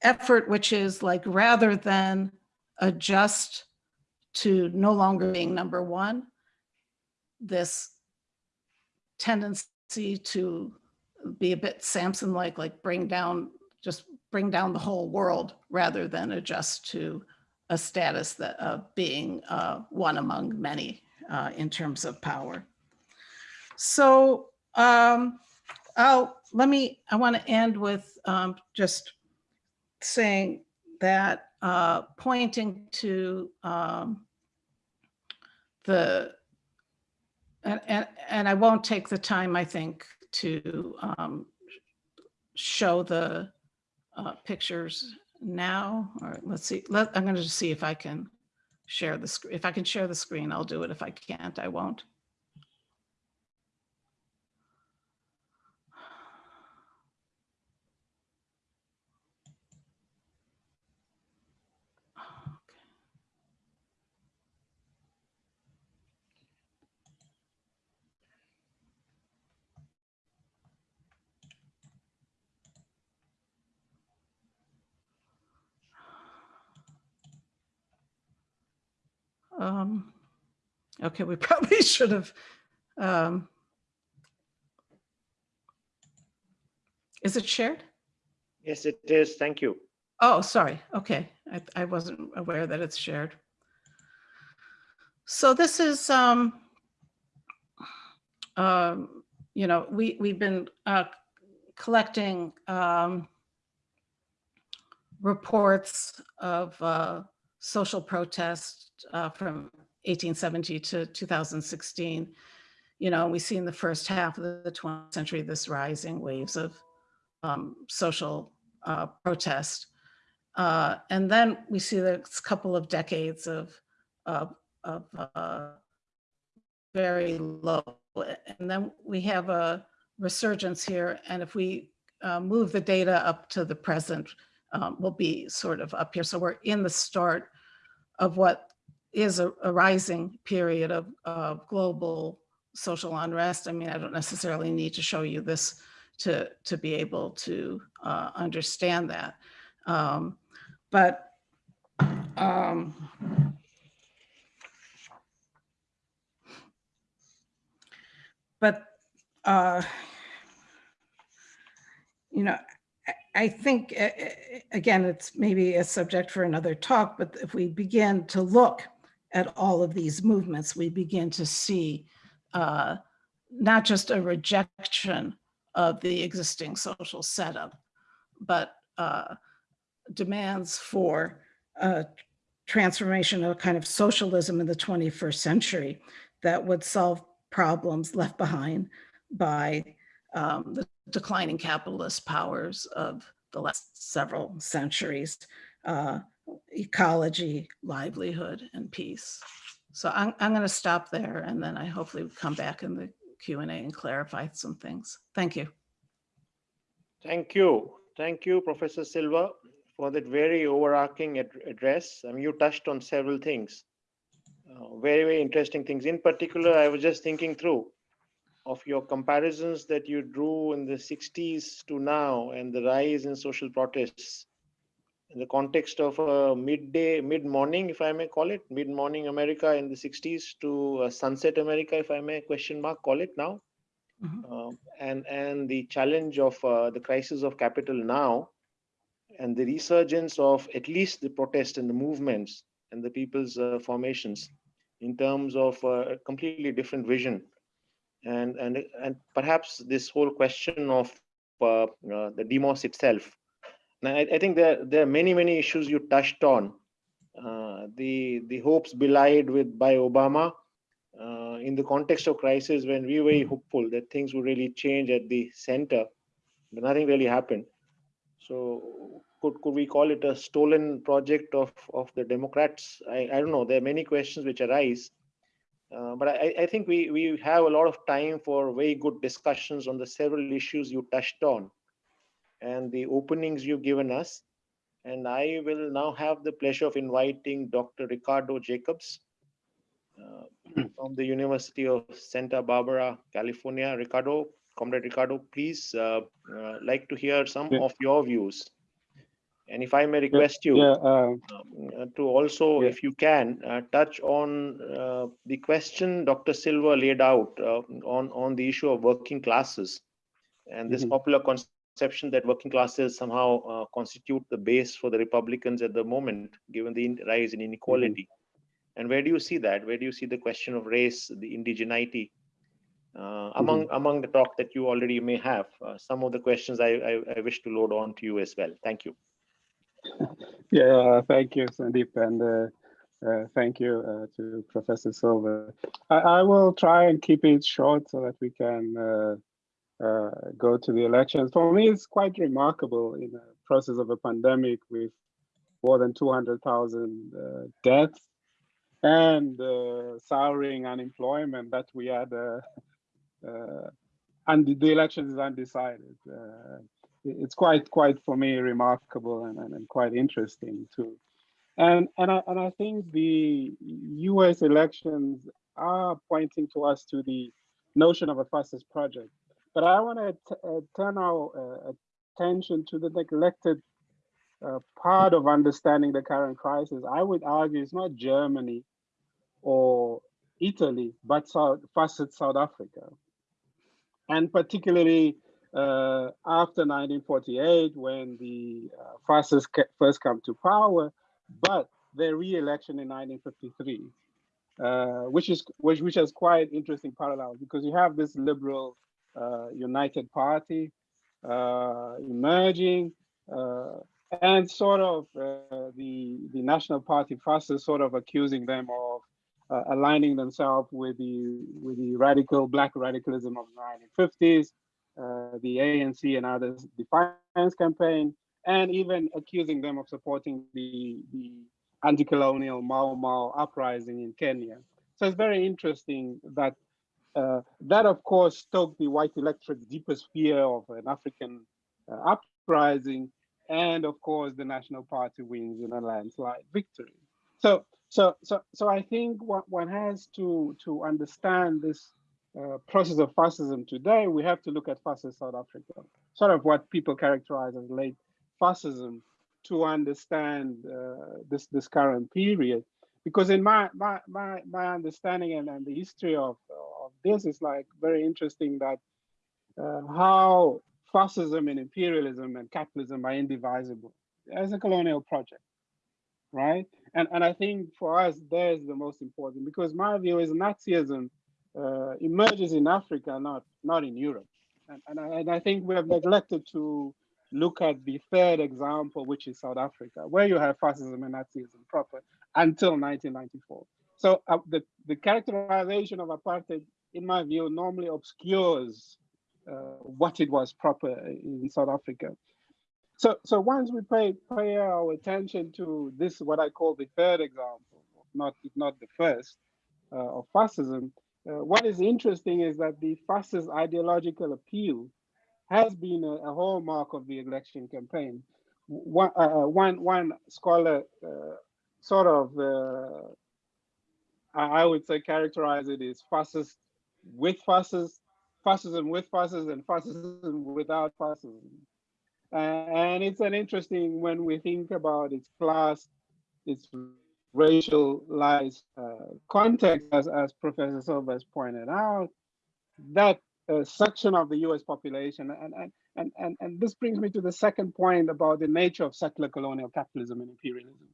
effort, which is like rather than adjust to no longer being number one, this tendency to be a bit Samson-like, like bring down, just bring down the whole world rather than adjust to a status that of being uh, one among many uh, in terms of power. So um, I'll let me. I want to end with um, just saying that uh, pointing to um, the and, and and I won't take the time I think to um, show the uh, pictures now, or let's see, let, I'm going to see if I can share the screen. If I can share the screen, I'll do it. If I can't, I won't. Um, okay, we probably should have. Um, is it shared? Yes, it is. Thank you. Oh, sorry. Okay, I, I wasn't aware that it's shared. So this is, um, um, you know, we we've been uh, collecting um, reports of uh, social protest uh, from 1870 to 2016. You know, we see in the first half of the 20th century this rising waves of um, social uh, protest. Uh, and then we see this couple of decades of, of, of uh, very low. And then we have a resurgence here. And if we uh, move the data up to the present, um, we'll be sort of up here. So we're in the start of what is a, a rising period of, of global social unrest. I mean, I don't necessarily need to show you this to, to be able to uh, understand that. Um, but um, but uh, you know, I- think, uh, uh, again, it's maybe a subject for another talk, but if we begin to look at all of these movements, we begin to see uh, not just a rejection of the existing social setup, but uh, demands for a transformation of kind of socialism in the 21st century that would solve problems left behind by um, the declining capitalist powers of the last several centuries, uh, ecology, livelihood, and peace. So I'm, I'm going to stop there and then I hopefully come back in the Q and A and clarify some things. Thank you. Thank you. Thank you, Professor Silver, for that very overarching ad- address. I mean, you touched on several things, uh, very, very interesting things. In particular, I was just thinking through of your comparisons that you drew in the 60s to now and the rise in social protests in the context of a midday, mid-morning, if I may call it, mid-morning America in the 60s to sunset America, if I may question mark call it now. Mhm. Um, and and the challenge of uh, the crisis of capital now and the resurgence of at least the protest and the movements and the people's uh, formations in terms of uh, a completely different vision and and and perhaps this whole question of uh, uh, the demos itself now, I, I think there there are many many issues you touched on uh, the the hopes belied with by obama uh, in the context of crisis when we were hopeful that things would really change at the center, but nothing really happened. So could, could we call it a stolen project of, of the Democrats? I, I don't know. There are many questions which arise. Uh, but I, I think we, we have a lot of time for very good discussions on the several issues you touched on and the openings you've given us. And I will now have the pleasure of inviting Dr. Ricardo Jacobs, uh, from the University of Santa Barbara, California. Ricardo, Comrade Ricardo, please uh, uh, like to hear some Yeah. of your views. And if I may request you Yeah, uh, uh, to also, Yeah. if you can, uh, touch on uh, the question Dr. Silver laid out uh, on, on the issue of working classes and this Mhm. popular conception that working classes somehow uh, constitute the base for the Republicans at the moment, given the rise in inequality. And where do you see that? Where do you see the question of race, the indigeneity? Uh, among among the talk that you already may have, uh, some of the questions I, I, I wish to load on to you as well. Thank you. yeah, uh, thank you, Sandeep, and uh, uh, thank you uh, to Professor Silver. I, I will try and keep it short so that we can uh, uh, go to the elections. For me, it's quite remarkable in the process of a pandemic with more than 200,000 uh, deaths and souring unemployment that we had, and the elections is undecided. It's quite quite for me remarkable and, and, and quite interesting too. And and I, and I think the US elections are pointing to us to the notion of a fascist project. But I want to uh, turn our uh, attention to the neglected uh, part of understanding the current crisis. I would argue it's not Germany or Italy but South, fascist South Africa. And particularly uh, after 1948 when the uh, fascists first come to power, but their re-election in 1953, uh, which is which which has quite interesting parallels because you have this liberal uh, United Party uh, emerging, uh, and sort of the the National Party fascists sort of accusing them of aligning themselves with the with the radical black radicalism of the 1950s uh, the ANC and others defiance campaign, and even accusing them of supporting the, the anti-colonial Mau Mau uprising in Kenya. So it's very interesting that uh, that, of course, stoked the white electorate's deepest fear of an African uh, uprising, and of course, the National Party wins in a landslide victory. So, so, so, so I think one, one has to to understand this uh, process of fascism today, we have to look at fascist South Africa, sort of what people characterize as late fascism, to understand uh, this this current period. Because in my my my, my understanding and, and the history of, of this is like very interesting that uh, how fascism and imperialism and capitalism are indivisible as a colonial project, right? And and I think for us, there's the most important because my view is Nazism uh, emerges in Africa, not not in Europe. And, and, I, and I think we have neglected to look at the third example, which is South Africa, where you have fascism and Nazism proper until 1994. So uh, the, the characterization of apartheid, in my view, normally obscures uh, what it was proper in South Africa. So, so once we pay, pay our attention to this, what I call the third example, not, not the first, uh, of fascism, uh, what is interesting is that the fascist ideological appeal has been a, a hallmark of the election campaign. One, uh, one, one scholar uh, sort of, uh, I would say characterize it as fascist with fascist, fascism with fascism, and fascism without fascism. Uh, and it's an interesting when we think about its class, its racialized uh, context, as, as Professor Silver has pointed out, that uh, section of the US population, and, and, and, and, and this brings me to the second point about the nature of settler colonial capitalism and imperialism,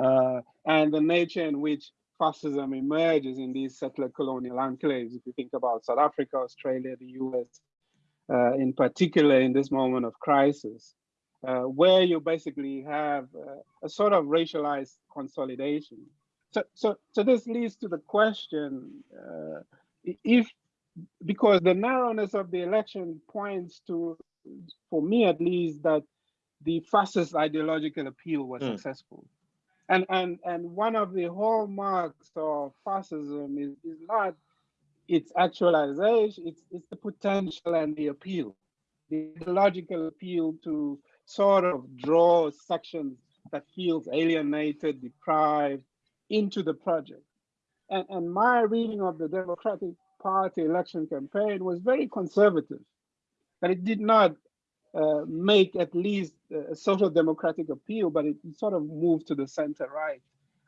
uh, and the nature in which fascism emerges in these settler colonial enclaves. If you think about South Africa, Australia, the US, uh, in particular in this moment of crisis, uh, where you basically have uh, a sort of racialized consolidation. So, so, so this leads to the question, uh, if, because the narrowness of the election points to, for me at least, that the fascist ideological appeal was mm. successful. And, and, and one of the hallmarks of fascism is, is not its actualization, it's, it's the potential and the appeal, the ideological appeal to sort of draw sections that feels alienated, deprived into the project. And, and my reading of the Democratic Party election campaign was very conservative, that it did not uh, make at least a social democratic appeal, but it sort of moved to the center right,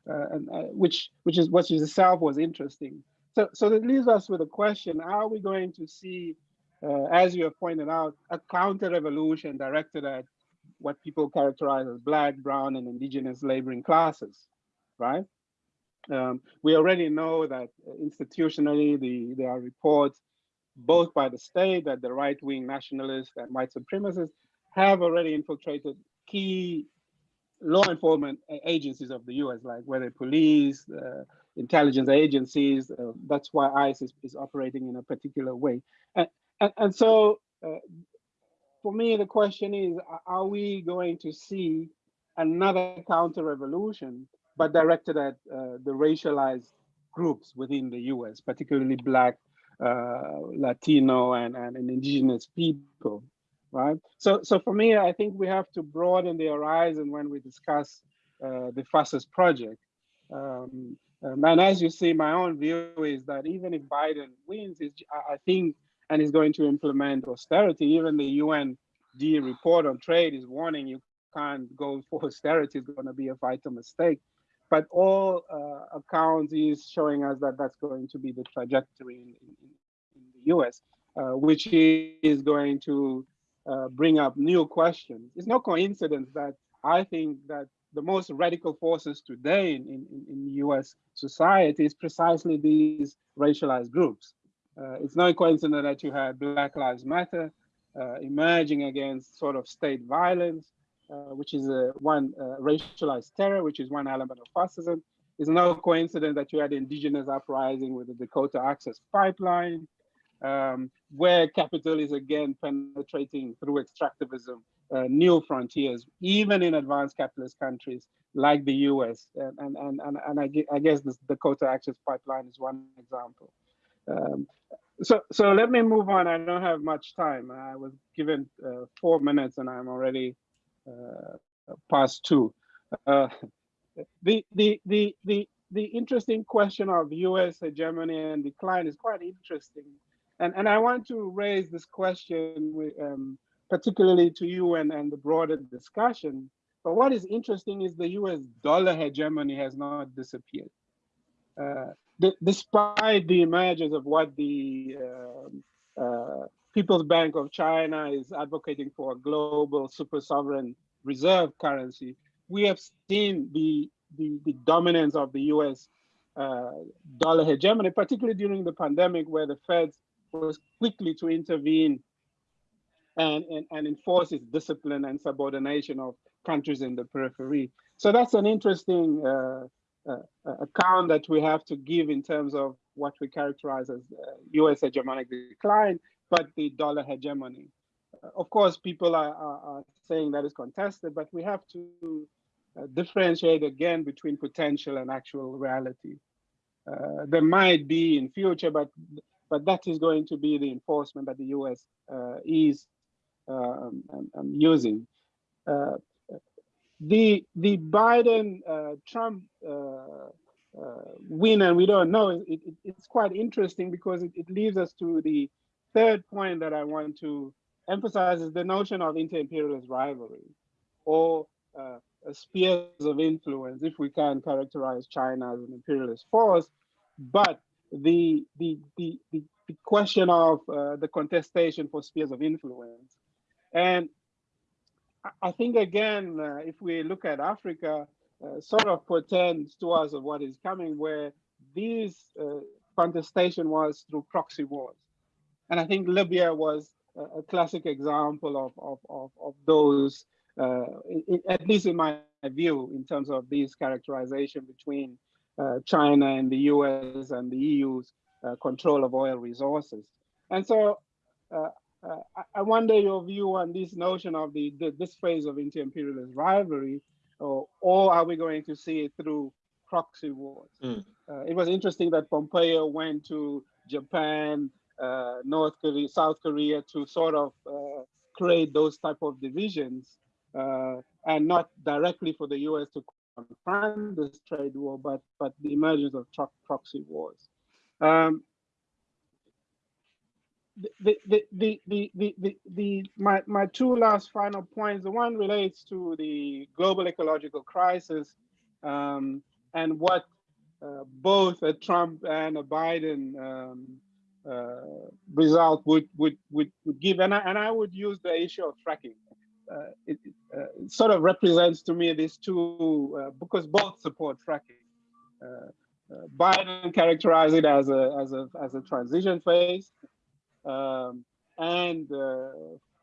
uh, and uh, which which is which itself was interesting. So so that leaves us with a question: Are we going to see, uh, as you have pointed out, a counter revolution directed at what people characterize as black, brown, and indigenous laboring classes, right? Um, we already know that institutionally the, there are reports both by the state that the right-wing nationalists and white supremacists have already infiltrated key law enforcement agencies of the US, like whether police, uh, intelligence agencies. Uh, that's why ICE is, is, operating in a particular way. And, and, and so uh, for me, the question is, are we going to see another counter revolution, but directed at uh, the racialized groups within the US, particularly Black, uh, Latino, and, and, indigenous people, right? So, so for me, I think we have to broaden the horizon when we discuss uh, the fascist project. Um, and as you see, my own view is that even if Biden wins, I think and is going to implement austerity. Even the UND report on trade is warning you can't go for austerity, it's going to be a vital mistake. But all uh, accounts is showing us that that's going to be the trajectory in, in, in the US, uh, which is going to uh, bring up new questions. It's no coincidence that I think that the most radical forces today in, in, in US society is precisely these racialized groups. Uh, it's no coincidence that you had Black Lives Matter uh, emerging against sort of state violence, uh, which is one racialized terror, which is one element of fascism. It's no coincidence that you had indigenous uprising with the Dakota Access Pipeline, um, where capital is again penetrating through extractivism, uh, new frontiers, even in advanced capitalist countries like the US. And, and, and, and I, I guess the Dakota Access Pipeline is one example. Um, so, so let me move on. I don't have much time. I was given uh, four minutes and I'm already uh, past two. Uh, the, the, the, the, the interesting question of US hegemony and decline is quite interesting. And, and I want to raise this question with, um, particularly to you and, and the broader discussion. But what is interesting is the US dollar hegemony has not disappeared. Uh, despite the emergence of what the uh, uh, People's Bank of China is advocating for a global super sovereign reserve currency, we have seen the, the, the dominance of the US uh, dollar hegemony, particularly during the pandemic where the Fed was quickly to intervene and, and, and enforces discipline and subordination of countries in the periphery. So that's an interesting uh, account that we have to give in terms of what we characterize as US hegemonic decline, but the dollar hegemony. of course, people are, are, are, saying that is contested, but we have to uh, differentiate again between potential and actual reality. Uh, there might be in future, but but that is going to be the enforcement that the U.S. Uh, is um, um, using. Uh, the the Biden uh, Trump uh, win, and we don't know. It, it, it's quite interesting because it, it leads us to the third point that I want to emphasize is the notion of inter-imperialist rivalry or uh, spheres of influence, if we can characterize China as an imperialist force. But the, the, the, the, the question of uh, the contestation for spheres of influence. And I think, again, uh, if we look at Africa, uh, sort of portends to us of what is coming, where this uh, contestation was through proxy wars. And I think Libya was a, a classic example of, of, of, of those, uh, in, at least in my view, in terms of this characterization between uh, China and the US and the EU's uh, control of oil resources. And so uh, uh, I wonder your view on this notion of the, the this phase of inter-imperialist rivalry, or, or, are we going to see it through proxy wars? Mm. it was interesting that Pompeo went to Japan, uh, North Korea, South Korea to sort of uh, create those type of divisions uh, and not directly for the US to confront this trade war, but, but the emergence of proxy wars. Um, the, my, my two last final points, the one relates to the global ecological crisis um, and what uh, both a Trump and a Biden um, uh, result would, would, would, would give. And I, and I would use the issue of fracking. Uh, it, uh, sort of represents to me these two, uh, because both support fracking. Uh, Biden characterized it as a, as a, as a transition phase. Um, and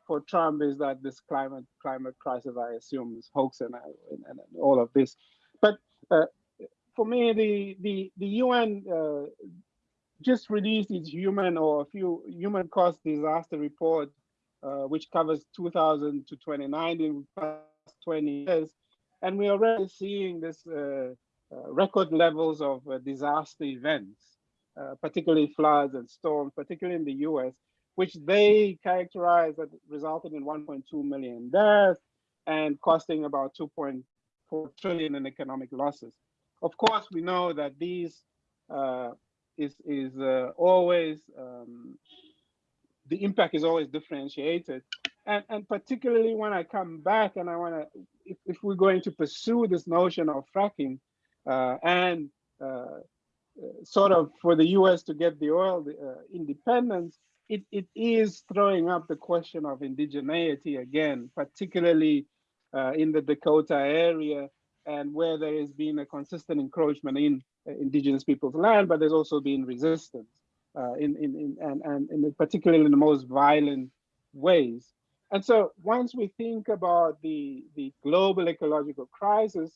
for Trump is that this climate climate crisis, I assume, is hoax and, and, and all of this. But uh, for me, the the the UN uh, just released its human or a few human cost disaster report, uh, which covers 2000 to 2019, past 20 years. And we're already seeing this uh, uh, record levels of uh, disaster events, uh, particularly floods and storms, particularly in the US, which they characterize that resulted in 1.2 million deaths and costing about 2.4 trillion in economic losses. Of course, we know that these uh, is is uh, always um, the impact is always differentiated and and particularly when i come back and i want to if, if, we're going to pursue this notion of fracking uh, and uh, sort of for the us to get the oil uh, independence it, it is throwing up the question of indigeneity again particularly uh, in the dakota area and where there has been a consistent encroachment in uh, indigenous people's land, but there's also been resistance uh, in, in, in, and, and in particularly in the most violent ways. And so once we think about the, the global ecological crisis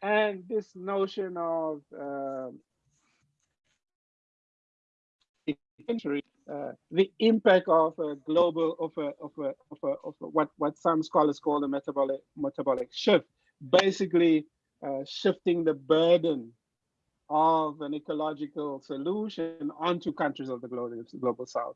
and this notion of uh, the impact of a global of a, of a, of, a, of a, what what some scholars call the metabolic metabolic shift, basically uh, shifting the burden of an ecological solution onto countries of the global, global south.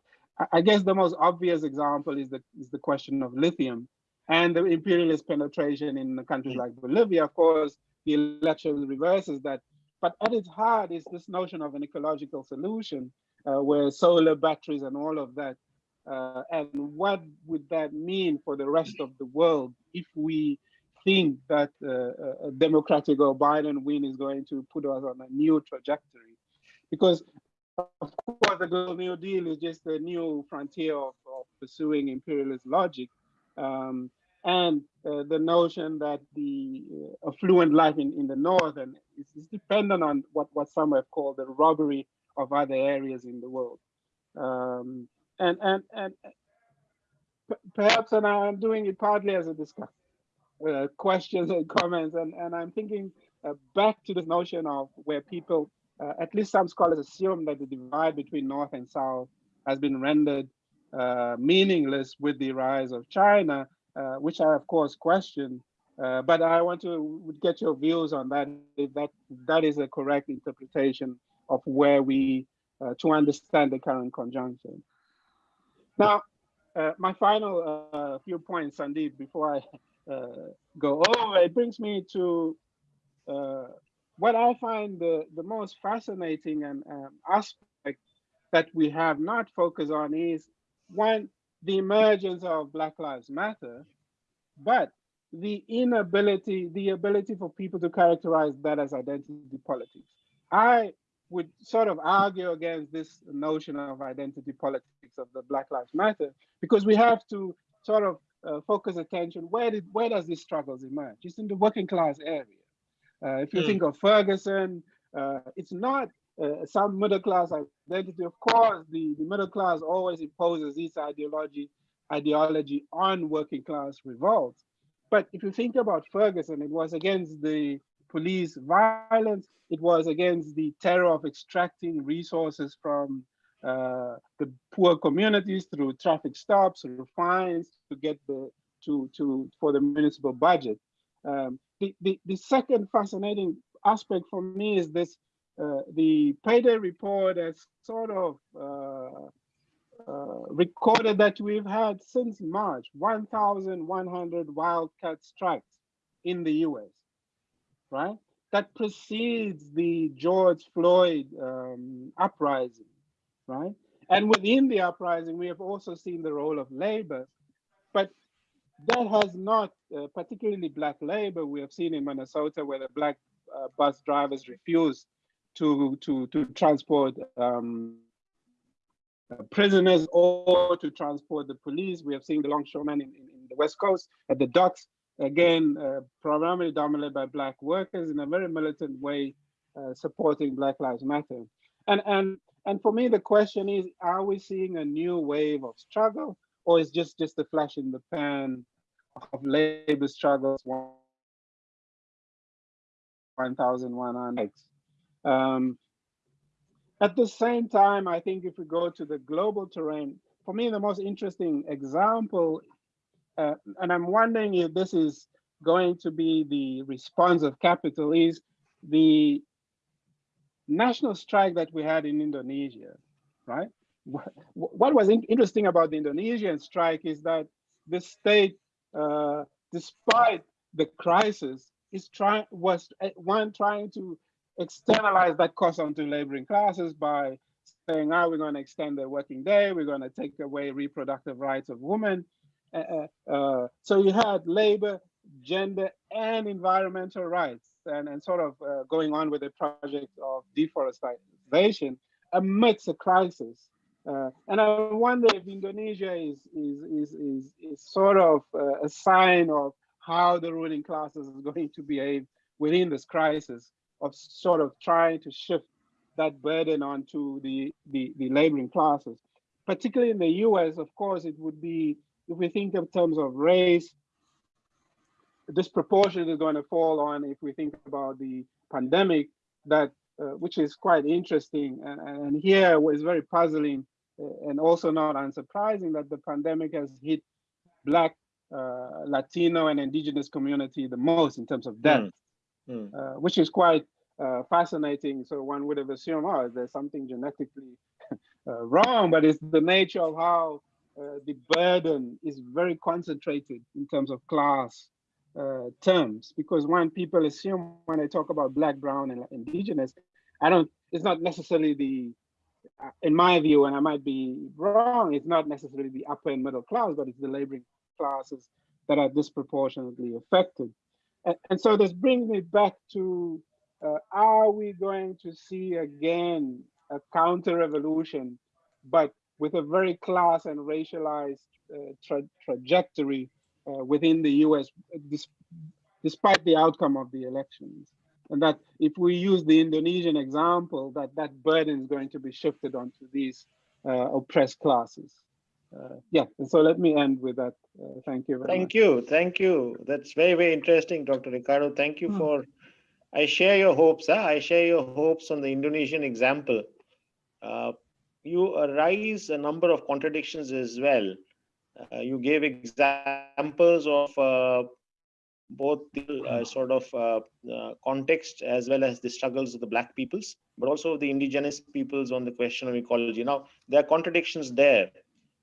I guess the most obvious example is the, is the question of lithium and the imperialist penetration in countries like Bolivia. Of course, the election reverses that. But at its heart is this notion of an ecological solution where solar batteries and all of that. Uh, and what would that mean for the rest of the world if we think that uh, a Democratic or Biden win is going to put us on a new trajectory. Because of course, the Global New Deal is just a new frontier of, of pursuing imperialist logic. Um, and uh, the notion that the uh, affluent life in, in the North and is, is, dependent on what, what some have called the robbery of other areas in the world. Um, and, and, and perhaps, and I'm doing it partly as a discussion, uh, questions and comments, and, and I'm thinking uh, back to this notion of where people, uh, at least some scholars assume that the divide between North and South has been rendered uh, meaningless with the rise of China, uh, which I of course question. Uh, but I want to get your views on that, if that that is a correct interpretation of where we, to understand the current conjunction. Now, uh, my final uh, few points, Sandeep, before I uh, go over, it brings me to uh, what I find the, the most fascinating and um, aspect that we have not focused on is one, the emergence of Black Lives Matter, but the inability, the ability for people to characterize that as identity politics. I would sort of argue against this notion of identity politics of the Black Lives Matter because we have to sort of uh, focus attention where did where does these struggles emerge? It's in the working class area. Uh, if you mm. think of Ferguson, uh, it's not uh, some middle class identity. Of course, the, the middle class always imposes its ideology ideology on working class revolts. But if you think about Ferguson, it was against the police violence. It was against the terror of extracting resources from uh, the poor communities through traffic stops, through fines to get the to to for the municipal budget. Um, the, the the second fascinating aspect for me is this: uh, the payday report has sort of uh, uh recorded that we've had since March 1,100 wildcat strikes in the U.S right? That precedes the George Floyd um, uprising, right? And within the uprising, we have also seen the role of labor, but that has not, uh, particularly black labor, we have seen in Minnesota where the black uh, bus drivers refused to, to, to transport um, prisoners or to transport the police. We have seen the longshoremen in, in, in the West Coast at the docks again, uh, primarily dominated by Black workers in a very militant way, uh, supporting Black Lives Matter. And, and, and for me, the question is, are we seeing a new wave of struggle or is just, just a flash in the pan of labor struggles 1,100? Um, at the same time, I think if we go to the global terrain, for me, the most interesting example uh, and I'm wondering if this is going to be the response of capital is the national strike that we had in Indonesia, right? What was interesting about the Indonesian strike is that the state, uh, despite the crisis, is trying was uh, one trying to externalize that cost onto laboring classes by saying, "Ah, oh, we're going to extend the working day, we're going to take away reproductive rights of women." Uh, uh, uh, so you had labor, gender, and environmental rights, and, and sort of going on with the project of deforestation amidst a crisis. Uh, and I wonder if Indonesia is is is is, is sort of uh, a sign of how the ruling classes is going to behave within this crisis of sort of trying to shift that burden onto the the, the laboring classes. Particularly in the U.S., of course, it would be if we think in terms of race, this proportion is going to fall on if we think about the pandemic that uh, which is quite interesting and, and here was very puzzling uh, and also not unsurprising that the pandemic has hit black uh, latino and indigenous community the most in terms of death mm. Mm. which is quite uh, fascinating so one would have assumed oh there's something genetically uh, wrong but it's the nature of how uh, the burden is very concentrated in terms of class uh, terms because when people assume when I talk about black, brown, and indigenous, I don't. It's not necessarily the, uh, in my view, and I might be wrong. It's not necessarily the upper and middle class, but it's the laboring classes that are disproportionately affected. And, and so this brings me back to: uh, Are we going to see again a counter revolution, but with a very class and racialized uh, tra trajectory uh, within the US, despite the outcome of the elections. And that if we use the Indonesian example, that that burden is going to be shifted onto these uh, oppressed classes. uh, yeah, so let me end with that. Uh, thank you very Thank much. you, thank you. That's very, very interesting, Dr. Ricardo. Thank you Hmm. for, I share your hopes, huh? I share your hopes on the Indonesian example. You arise a number of contradictions as well. Uh, You gave examples of uh, both the uh, sort of uh, uh, context as well as the struggles of the black peoples, but also the indigenous peoples on the question of ecology. Now, there are contradictions there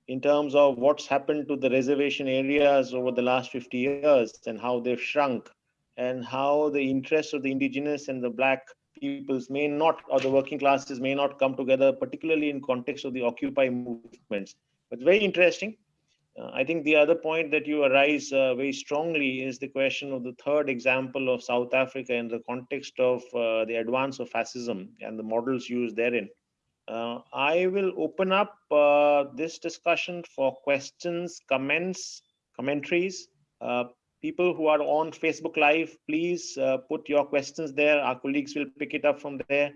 in terms of what's happened to the reservation areas over the last 50 years and how they've shrunk and how the interests of the indigenous and the black peoples may not or the working classes may not come together particularly in context of the occupy movements but very interesting uh, I think the other point that you arise uh, very strongly is the question of the third example of South Africa in the context of uh, the advance of fascism and the models used therein. Uh, I will open up uh, this discussion for questions, comments, commentaries. People who are on Facebook Live, please uh, put your questions there. Our colleagues will pick it up from there.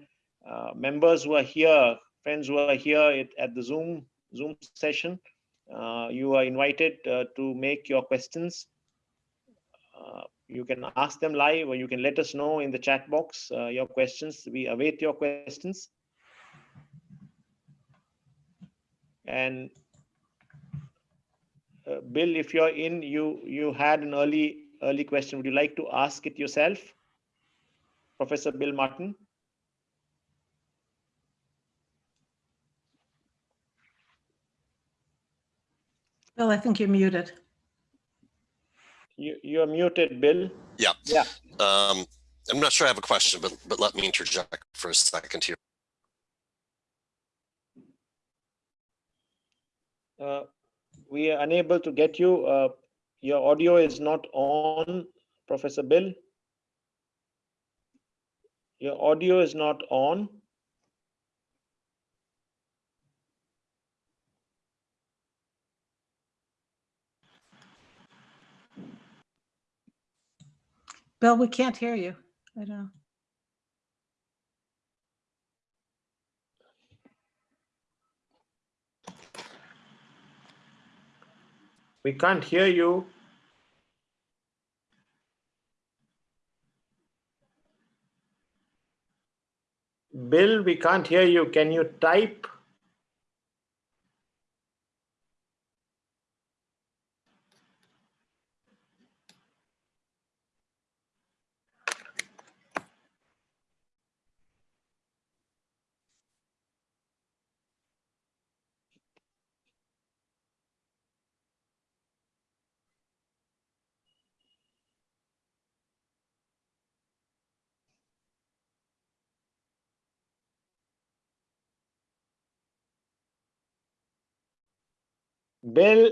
Uh, members who are here, friends who are here at, at the Zoom Zoom session, uh, you are invited uh, to make your questions. Uh, you can ask them live or you can let us know in the chat box uh, your questions. We await your questions. And uh, Bill, if you're in, you you had an early early question. Would you like to ask it yourself, Professor Bill Martin? Bill, I think you're muted. You you're muted, Bill. Yeah. Yeah. Um, I'm not sure I have a question, but, but let me interject for a second here. Uh, we are unable to get you. Uh, your audio is not on, Professor Bill. Your audio is not on. Bill, we can't hear you. I don't know. We can't hear you. Bill, we can't hear you. Can you type? Bill,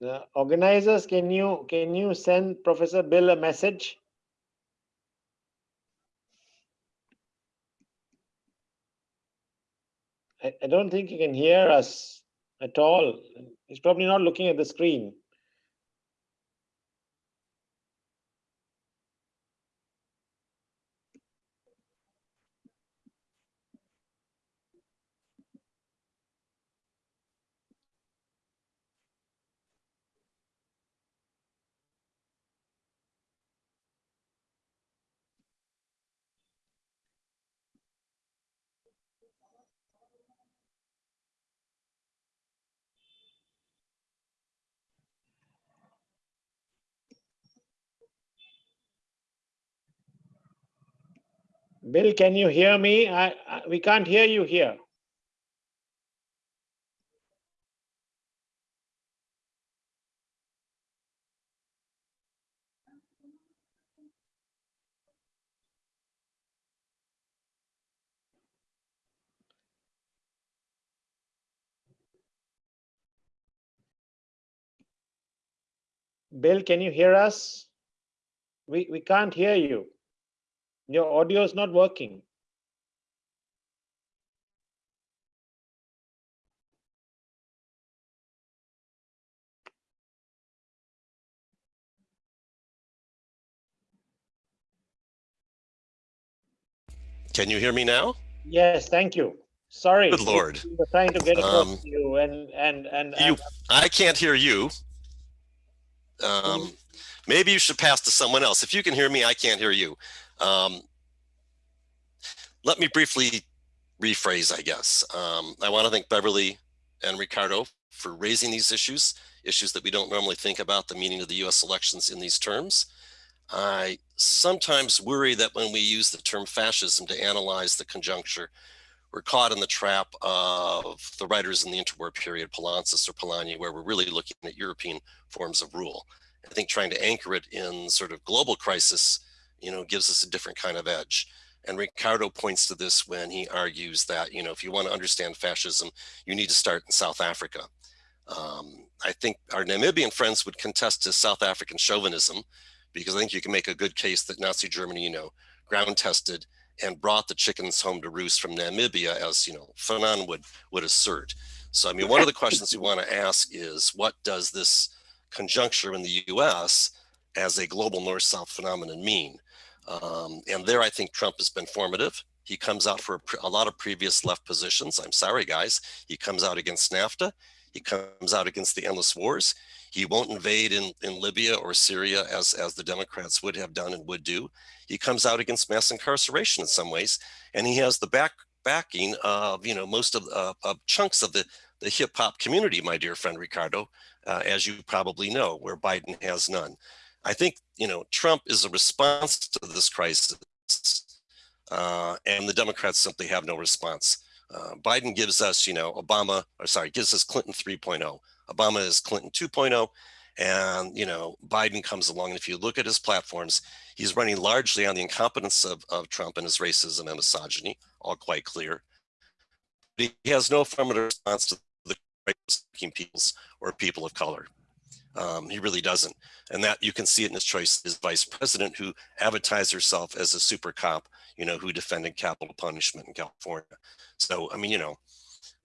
the organizers, can you can you send Professor Bill a message? I, I don't think he can hear us at all. He's probably not looking at the screen. Bill, can you hear me? I, I we can't hear you here. Bill, can you hear us? We we can't hear you. Your audio is not working. Can you hear me now? Yes, thank you. Sorry. Good Lord. We're trying to get um, across um, to you and, and, and, and you, I can't hear you. Hmm. Um, maybe you should pass to someone else. If you can hear me, I can't hear you. Um, let me briefly rephrase, I guess. Um, I want to thank Beverly and Ricardo for raising these issues, issues that we don't normally think about the meaning of the US elections in these terms. I sometimes worry that when we use the term fascism to analyze the conjuncture, we're caught in the trap of the writers in the interwar period, Poulantzas or Polanyi, where we're really looking at European forms of rule. I think trying to anchor it in sort of global crisis, you know, gives us a different kind of edge. And Ricardo points to this when he argues that, you know, if you want to understand fascism, you need to start in South Africa. Um, I think our Namibian friends would contest to South African chauvinism, because I think you can make a good case that Nazi Germany, you know, ground tested and brought the chickens home to roost from Namibia, as you know, Fanon would would assert. So, I mean, one of the questions we want to ask is, what does this conjuncture in the U.S. as a global North-South phenomenon mean? Um, and there, I think Trump has been formative. He comes out for a, a lot of previous left positions. I'm sorry, guys. He comes out against NAFTA. He comes out against the endless wars. He won't invade in, in Libya or Syria as, as the Democrats would have done and would do. He comes out against mass incarceration in some ways, and he has the back backing of you know most of, uh, of chunks of the the hip hop community, my dear friend Ricardo, uh, as you probably know, where Biden has none. I think you know Trump is a response to this crisis, uh, and the Democrats simply have no response. Uh, Biden gives us, you know, Obama, or sorry, gives us Clinton 3.0. Obama is Clinton 2.0. And, you know, Biden comes along. And if you look at his platforms, he's running largely on the incompetence of, of Trump and his racism and misogyny, all quite clear. But he has no affirmative response to the working peoples or people of color. Um, he really doesn't. And that you can see it in his choice as vice president who advertised herself as a super cop, you know, who defended capital punishment in California. So, I mean, you know,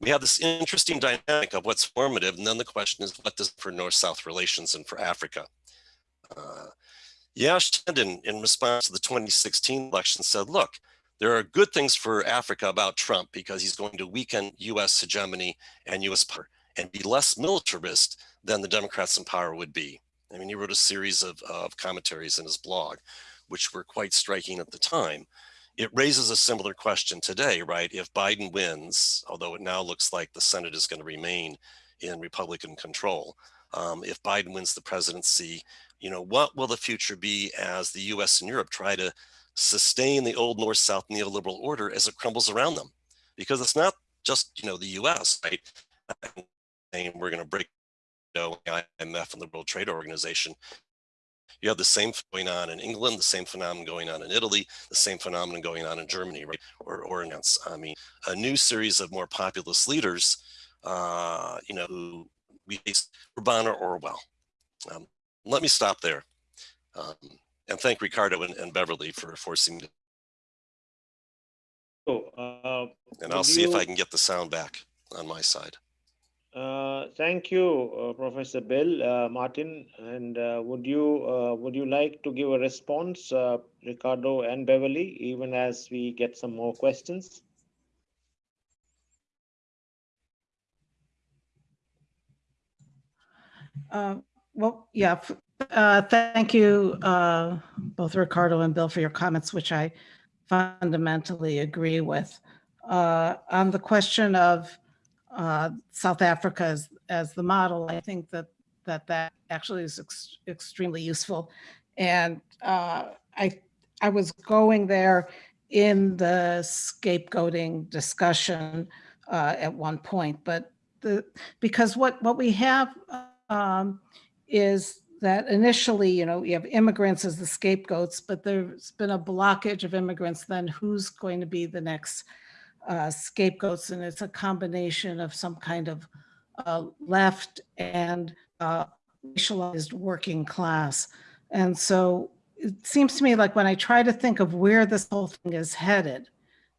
we have this interesting dynamic of what's formative. And then the question is, what does for North-South relations and for Africa? Uh, Yash Tandon, in response to the 2016 election, said, look, there are good things for Africa about Trump because he's going to weaken US hegemony and US power and be less militarist than the Democrats in power would be. I mean, he wrote a series of, of commentaries in his blog, which were quite striking at the time. It raises a similar question today, right? If Biden wins, although it now looks like the Senate is going to remain in Republican control, um, if Biden wins the presidency, you know, what will the future be as the US and Europe try to sustain the old North-South neoliberal order as it crumbles around them? Because it's not just, you know, the US, right? And we're going to break know, IMF and the World Trade Organization. You have the same going on in England, the same phenomenon going on in Italy, the same phenomenon going on in Germany, right? Or, or in, I mean, a new series of more populist leaders, uh, you know, who we face Orbán or Orwell. Um, let me stop there. Um, and thank Ricardo and, and, Beverly for forcing me to. So, uh, and I'll see you... if I can get the sound back on my side. Uh, thank you, uh, Professor Bill, uh, Martin. And uh, would you uh, would you like to give a response, Ricardo and Beverly, even as we get some more questions? well, yeah. thank you, both Ricardo and Bill, for your comments, which I fundamentally agree with. on the question of uh, South Africa as, as the model, I think that that, that actually is ex extremely useful. And uh, I, I was going there in the scapegoating discussion uh, at one point, but the, because what, what we have um, is that initially, you know, you have immigrants as the scapegoats, but there's been a blockage of immigrants, then who's going to be the next uh, scapegoats, and it's a combination of some kind of uh, left and uh, racialized working class. And so it seems to me like when I try to think of where this whole thing is headed,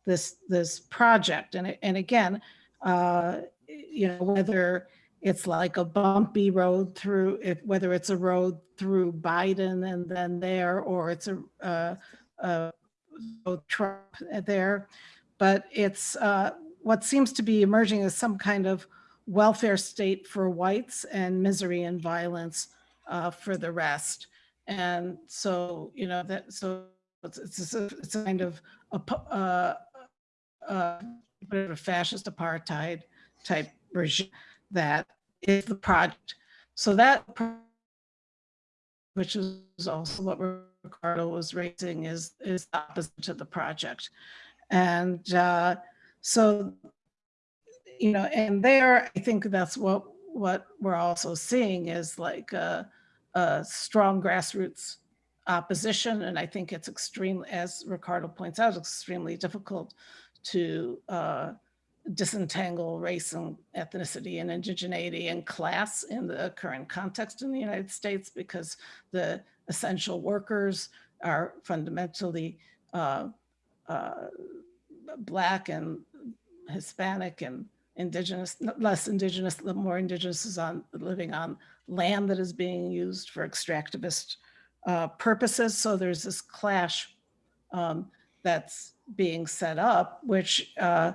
this this project, and and again, uh, you know, whether it's like a bumpy road through, if, whether it's a road through Biden and then there, or it's a, uh, a so Trump there, but it's uh, what seems to be emerging as some kind of welfare state for whites and misery and violence uh, for the rest. And so, you know, that so it's, it's, a, it's a kind of a, uh, uh, a fascist apartheid type regime that is the project. So that, which is also what Ricardo was raising, is is opposite to the project, and uh, so you know, and there I think that's what what we're also seeing is like a, a strong grassroots opposition, and I think it's extreme, as Ricardo points out, extremely difficult to uh, disentangle race and ethnicity and indigeneity and class in the current context in the United States because the essential workers are fundamentally uh, uh, black and Hispanic and indigenous, less indigenous, the more indigenous is on living on land that is being used for extractivist uh, purposes. So there's this clash um, that's being set up, which uh,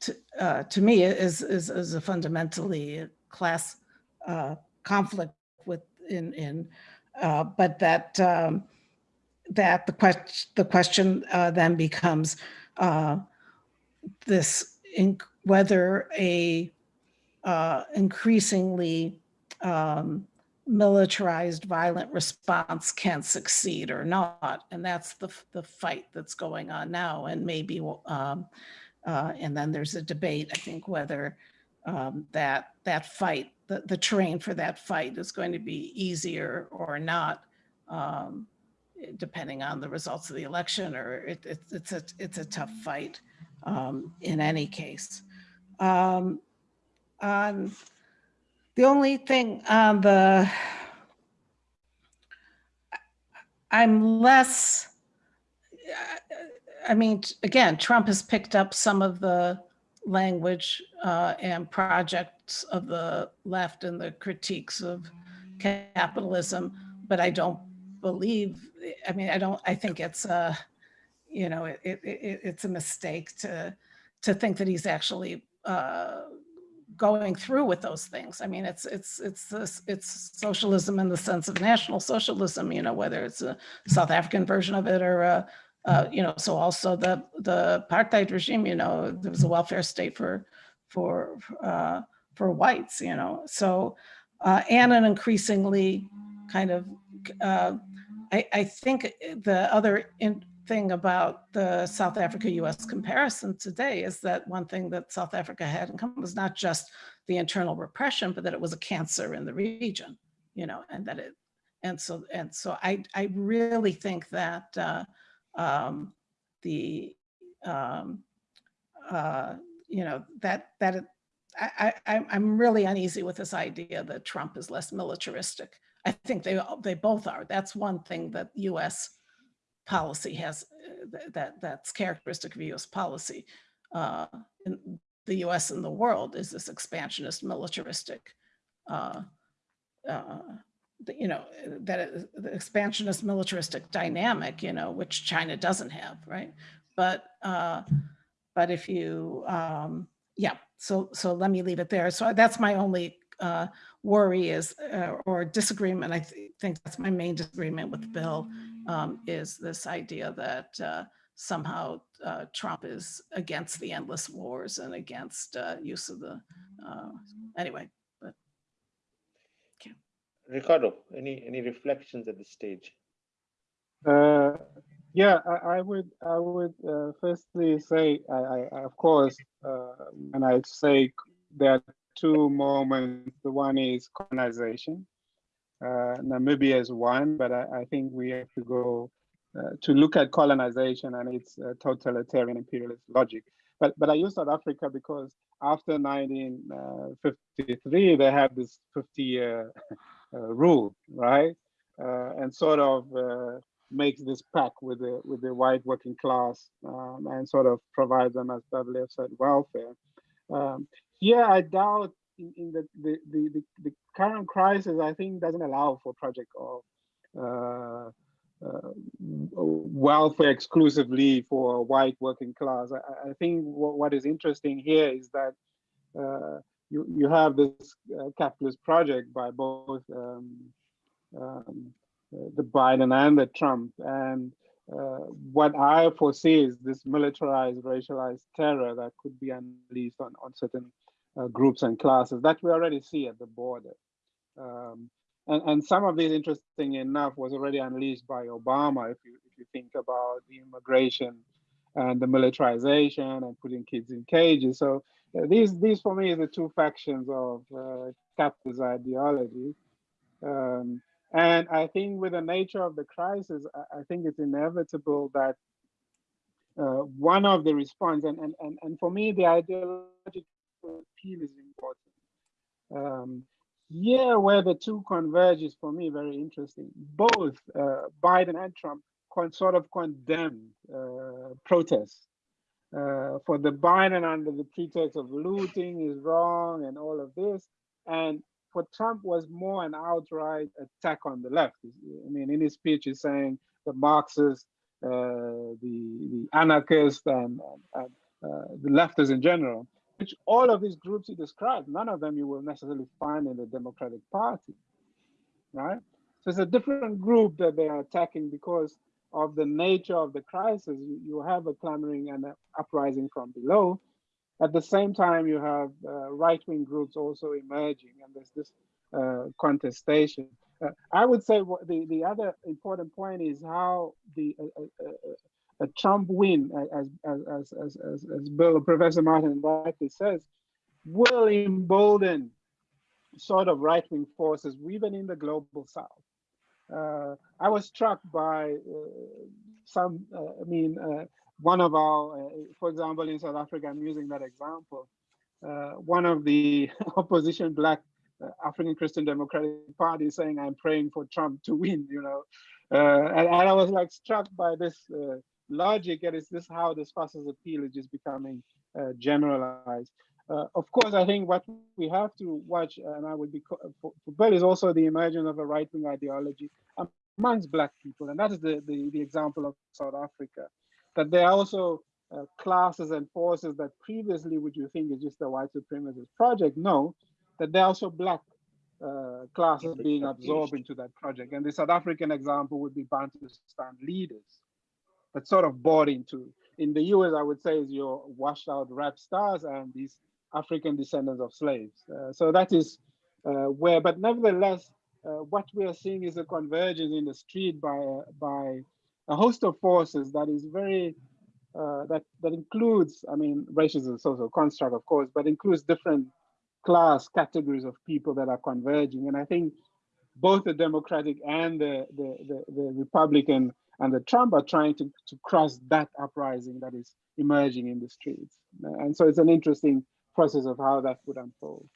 to, uh, to me is, is, is a fundamentally class uh, conflict with in, in uh, but that um, that the question the question uh, then becomes uh, this whether a uh, increasingly um, militarized violent response can succeed or not. And that's the, the fight that's going on now. And maybe, um, uh, and then there's a debate, I think, whether um, that, that fight, the, the terrain for that fight is going to be easier or not, um, depending on the results of the election, or it, it, it's, a, it's a tough fight um, in any case. Um, on the only thing on the, I'm less, I mean, again, Trump has picked up some of the language uh, and projects of the left and the critiques of capitalism, but I don't believe, I mean, I don't, I think it's a, you know, it, it, it it's a mistake to, to think that he's actually uh, going through with those things. I mean, it's it's it's this, it's socialism in the sense of national socialism. You know, whether it's a South African version of it or a, uh, you know, so also the the apartheid regime. You know, there was a welfare state for for uh, for whites. You know, so uh, and an increasingly kind of uh, I, I think the other in, thing about the South Africa-US comparison today is that one thing that South Africa had in common was not just the internal repression, but that it was a cancer in the region, you know, and that it, and so, and so I, I really think that uh, um, the, um, uh, you know, that, that it, I, I, I'm really uneasy with this idea that Trump is less militaristic. I think they, they both are. That's one thing that US policy has uh, that that's characteristic of U.S. policy uh, in the U.S. and the world is this expansionist, militaristic, uh, uh, you know, that the expansionist, militaristic dynamic, you know, which China doesn't have, right? But uh, but if you, um, yeah, so so let me leave it there. So that's my only uh, worry is, uh, or disagreement, I th think that's my main disagreement with Bill, um, is this idea that uh, somehow uh, Trump is against the endless wars and against uh, use of the, uh, anyway, but. Ricardo, any any reflections at this stage? Uh, yeah, I, I would I would uh, firstly say I, I of course uh, when I say there are two moments, the one is colonization. Uh, Namibia is one, but I, I think we have to go uh, to look at colonization and its uh, totalitarian imperialist logic. But but I use South Africa because after 1953 they have this 50 year uh, rule, right? Uh, and sort of uh, makes this pact with the with the white working class um, and sort of provides them, as Beverly said, welfare. Um, yeah, I doubt in, in the, the, the, the, current crisis, I think doesn't allow for project of uh, uh, welfare exclusively for white working class. I, I think what, what is interesting here is that uh, you, you have this uh, capitalist project by both um, um, the Biden and the Trump. And uh, what I foresee is this militarized, racialized terror that could be unleashed on, on certain groups and classes that we already see at the border. Um, and, and some of these, interesting enough, was already unleashed by Obama. If you if you think about the immigration and the militarization and putting kids in cages, so uh, these these for me are the two factions of uh, capitalist ideology. Um, and I think with the nature of the crisis, I, I think it's inevitable that uh, one of the response, and, and, and, and for me, the ideological appeal is important. Um, yeah, where the two converge is for me very interesting. Both uh, Biden and Trump sort of condemned uh, protests. Uh, for the Biden under the pretext of looting is wrong and all of this. And for Trump was more an outright attack on the left. I mean, in his speech, he's saying the Marxists, uh, the, the anarchists, and, and uh, the leftists in general which all of these groups he described, none of them you will necessarily find in the Democratic Party, right? So it's a different group that they are attacking because of the nature of the crisis. You, you have a clamoring and an uprising from below. At the same time, you have uh, right-wing groups also emerging, and there's this uh, contestation. Uh, I would say the, the other important point is how the uh, uh, uh, a Trump win, as, as, as, as, as, Bill, Professor Martin rightly says, will embolden sort of right-wing forces, even in the global south. Uh, I was struck by uh, some, uh, I mean, uh, one of our, uh, for example, in South Africa, I'm using that example, uh, one of the opposition black African Christian Democratic Party saying, I'm praying for Trump to win, you know. And, and, I was like struck by this logic and is this how this fascist appeal is just becoming uh, generalized. Uh, of course i think what we have to watch and i would be for, for bill is also the emergence of a right-wing ideology amongst black people and that is the, the, the example of south africa. That there are also uh, classes and forces that previously would you think is just a white supremacist project? No. That there are also black uh, classes being absorbed into that project. And the south african example would be bantustan leaders that sort of bought into. In the US, I would say is your washed out rap stars and these African descendants of slaves. Uh, so that is uh, where, but nevertheless, uh, what we are seeing is a convergence in the street by uh, by a host of forces that is very uh, that that includes, I mean, racism is a social construct, of course, but includes different class categories of people that are converging. And I think both the Democratic and the the, the, the Republican and the Trump are trying to, to cross that uprising that is emerging in the streets. And so it's an interesting process of how that would unfold.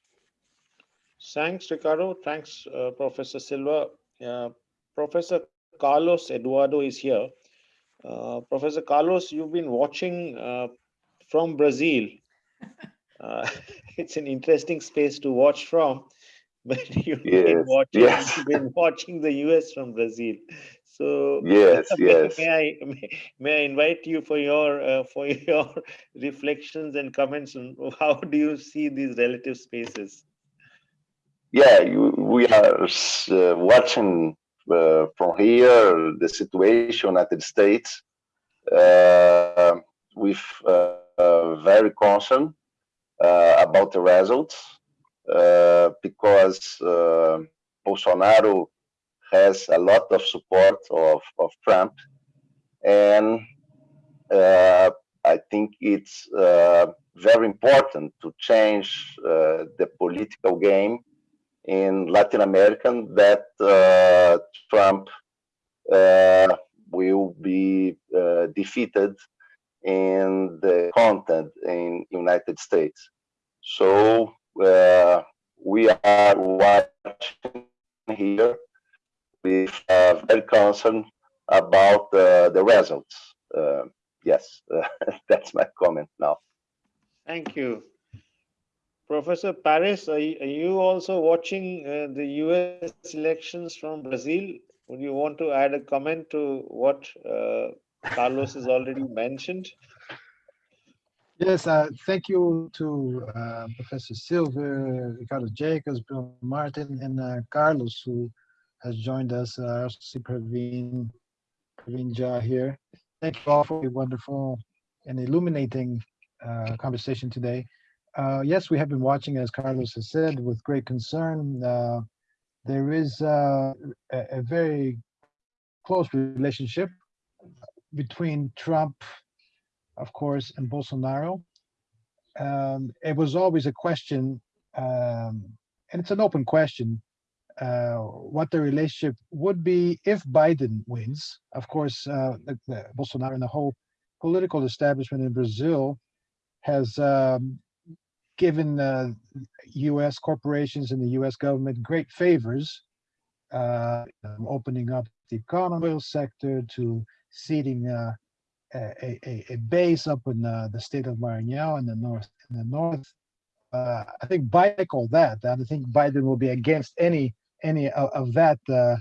Thanks, Ricardo. Thanks, uh, Professor Silver. Uh, Professor Carlos Eduardo is here. Uh, Professor Carlos, you've been watching uh, from Brazil. Uh, it's an interesting space to watch from, but you've, yes, been, watching, yes. you've been watching the US from Brazil. So yes, may, yes. May I may, may, I invite you for your uh, for your reflections and comments on how do you see these relative spaces? Yeah, you, we are uh, watching uh, from here the situation at the States uh, with uh, very concern uh, about the results because Bolsonaro has a lot of support of, of Trump. And uh, I think it's uh, very important to change uh, the political game in Latin America that uh, Trump uh, will be uh, defeated in the content in United States. So we are watching here with uh, very concerned about uh, the results. Uh, yes, that's my comment now. Thank you. Professor Paris, are you, are you also watching uh, the US elections from Brazil? would you want to add a comment to what uh, Carlos has already mentioned? Yes, uh, thank you to uh, Professor Silver, Ricardo Jacobs, Bill Martin, and uh, Carlos, who has joined us. Uh, I also see Praveen, Praveen Jha here. Thank you all for a wonderful and illuminating uh, conversation today. Uh, yes, we have been watching, as Carlos has said, with great concern. Uh, there is uh, a, a very close relationship between Trump of course, and Bolsonaro. Um, it was always a question, um, and it's an open question, uh, what the relationship would be if Biden wins. Of course, uh, the, the Bolsonaro and the whole political establishment in Brazil has um, given U.S. corporations and the U.S. government great favors, uh, opening up the economic sector to ceding uh, a, a, a base up in the state of Maranhão in the north. In the north, uh, I think Biden all that. I think Biden will be against any any of, that uh,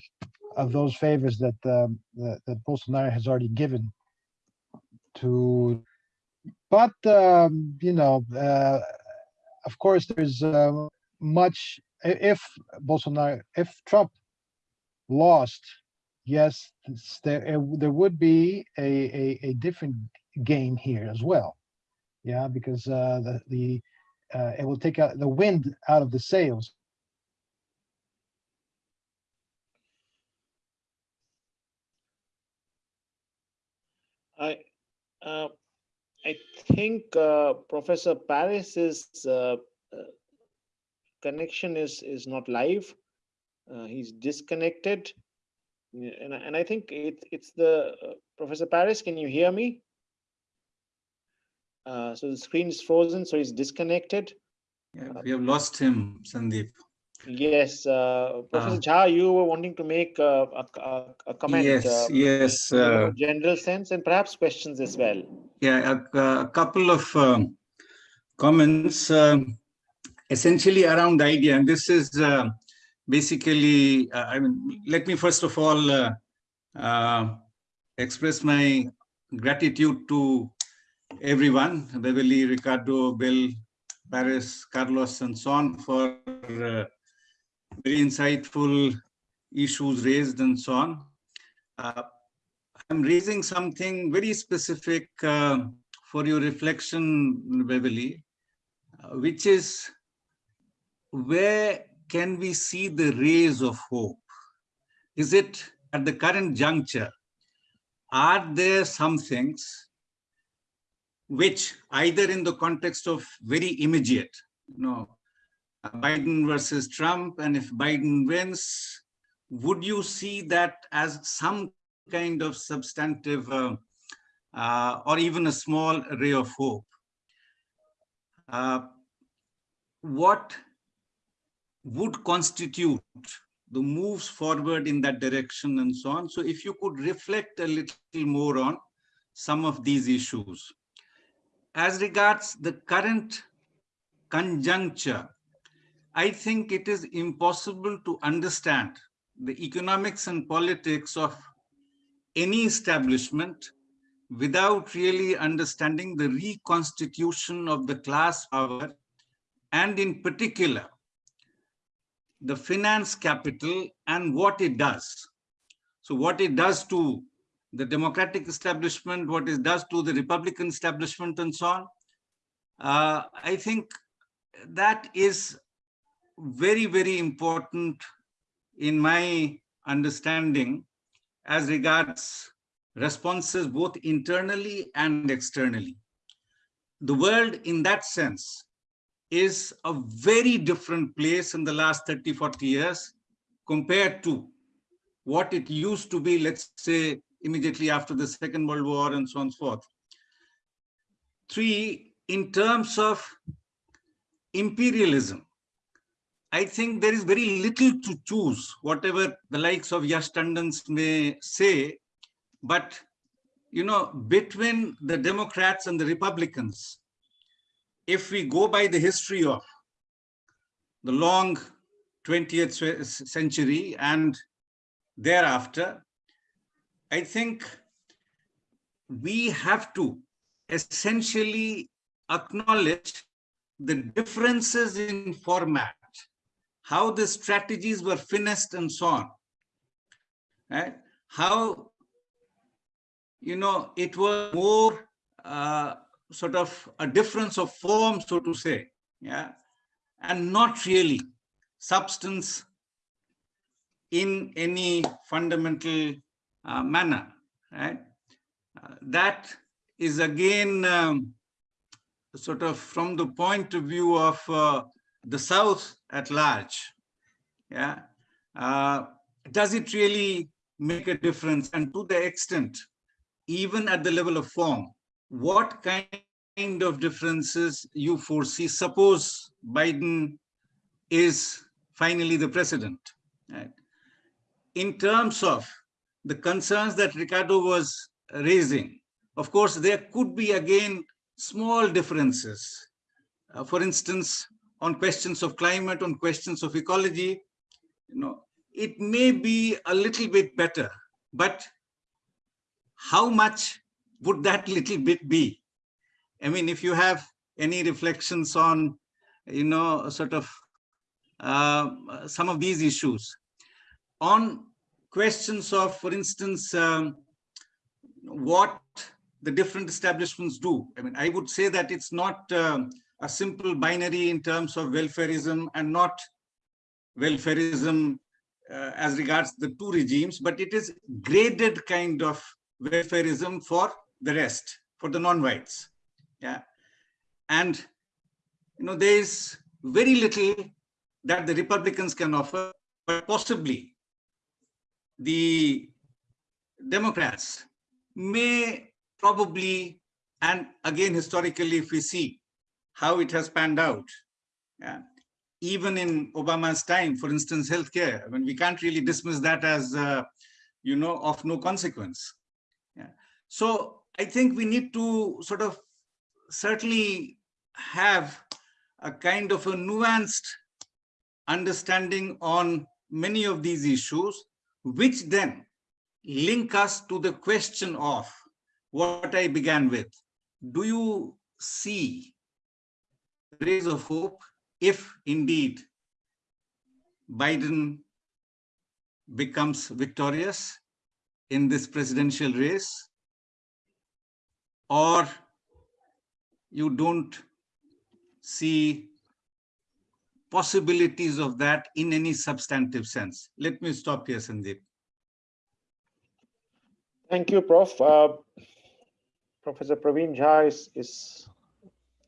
of those favors that, um, that that Bolsonaro has already given to. But um, you know, uh, of course, there's uh, much. If Bolsonaro, if Trump lost yes, there there would be a, a a different game here as well. Yeah, because uh, the the uh, it will take out the wind out of the sails. I uh, I think uh, Professor Paris's uh, uh, connection is is not live. Uh, he's disconnected. And I, and I think it, it's the uh, Professor Paris. Can you hear me? So the screen is frozen, so he's disconnected. Yeah, we have lost him, Sandeep. Yes, uh, Professor Ah. Jha, you were wanting to make uh, a, a, a comment. Yes, uh, yes. Uh, general sense and perhaps questions as well. yeah, a, a couple of um, comments, um, essentially around the idea, and this is uh, basically, uh, I mean, let me first of all uh, uh, express my gratitude to everyone, Beverly, Ricardo, Bill, Paris, Carlos, and so on for uh, very insightful issues raised and so on. Uh, I'm raising something very specific uh, for your reflection, Beverly, uh, which is where can we see the rays of hope? Is it at the current juncture? Are there some things which either in the context of very immediate, you know, Biden versus Trump, and if Biden wins, would you see that as some kind of substantive uh, uh, or even a small ray of hope? Uh, what would constitute the moves forward in that direction and so on. So if you could reflect a little more on some of these issues. As regards the current conjuncture, I think it is impossible to understand the economics and politics of any establishment without really understanding the reconstitution of the class power and in particular the finance capital and what it does. So what it does to the democratic establishment, what it does to the Republican establishment and so on. Uh, I think that is very, very important in my understanding as regards responses both internally and externally. The world in that sense is a very different place in the last 30, 40 years compared to what it used to be, let's say, immediately after the Second World War and so on and so forth. Three, in terms of imperialism, I think there is very little to choose, whatever the likes of Yash Tandons may say, but you know, between the Democrats and the Republicans, if we go by the history of the long 20th century and thereafter, I think we have to essentially acknowledge the differences in format, how the strategies were finessed and so on. Right? How, you know, it was more uh, sort of a difference of form, so to say, yeah, and not really substance in any fundamental uh, manner, right? Uh, that is again um, sort of from the point of view of uh, the South at large, yeah, uh, does it really make a difference? And to the extent, even at the level of form, what kind of differences you foresee? Suppose Biden is finally the president, right? In terms of the concerns that Ricardo was raising, of course, there could be again small differences. Uh, for instance, on questions of climate, on questions of ecology, you know, it may be a little bit better, but how much would that little bit be? I mean, if you have any reflections on, you know, sort of uh, some of these issues. On questions of, for instance, um, what the different establishments do. I mean, I would say that it's not um, a simple binary in terms of welfareism and not welfareism uh, as regards the two regimes, but it is graded kind of welfareism for the rest, for the non-whites. Yeah. And, you know, there is very little that the Republicans can offer, but possibly the Democrats may probably, and again, historically, if we see how it has panned out, yeah, even in Obama's time, for instance, healthcare, I mean, we can't really dismiss that as, uh, you know, of no consequence. Yeah. So I think we need to sort of certainly have a kind of a nuanced understanding on many of these issues, which then link us to the question of what I began with. Do you see rays of hope if indeed Biden becomes victorious in this presidential race or you don't see possibilities of that in any substantive sense. Let me stop here, Sandeep. Thank you, Prof. Uh, Professor Praveen Jha is, is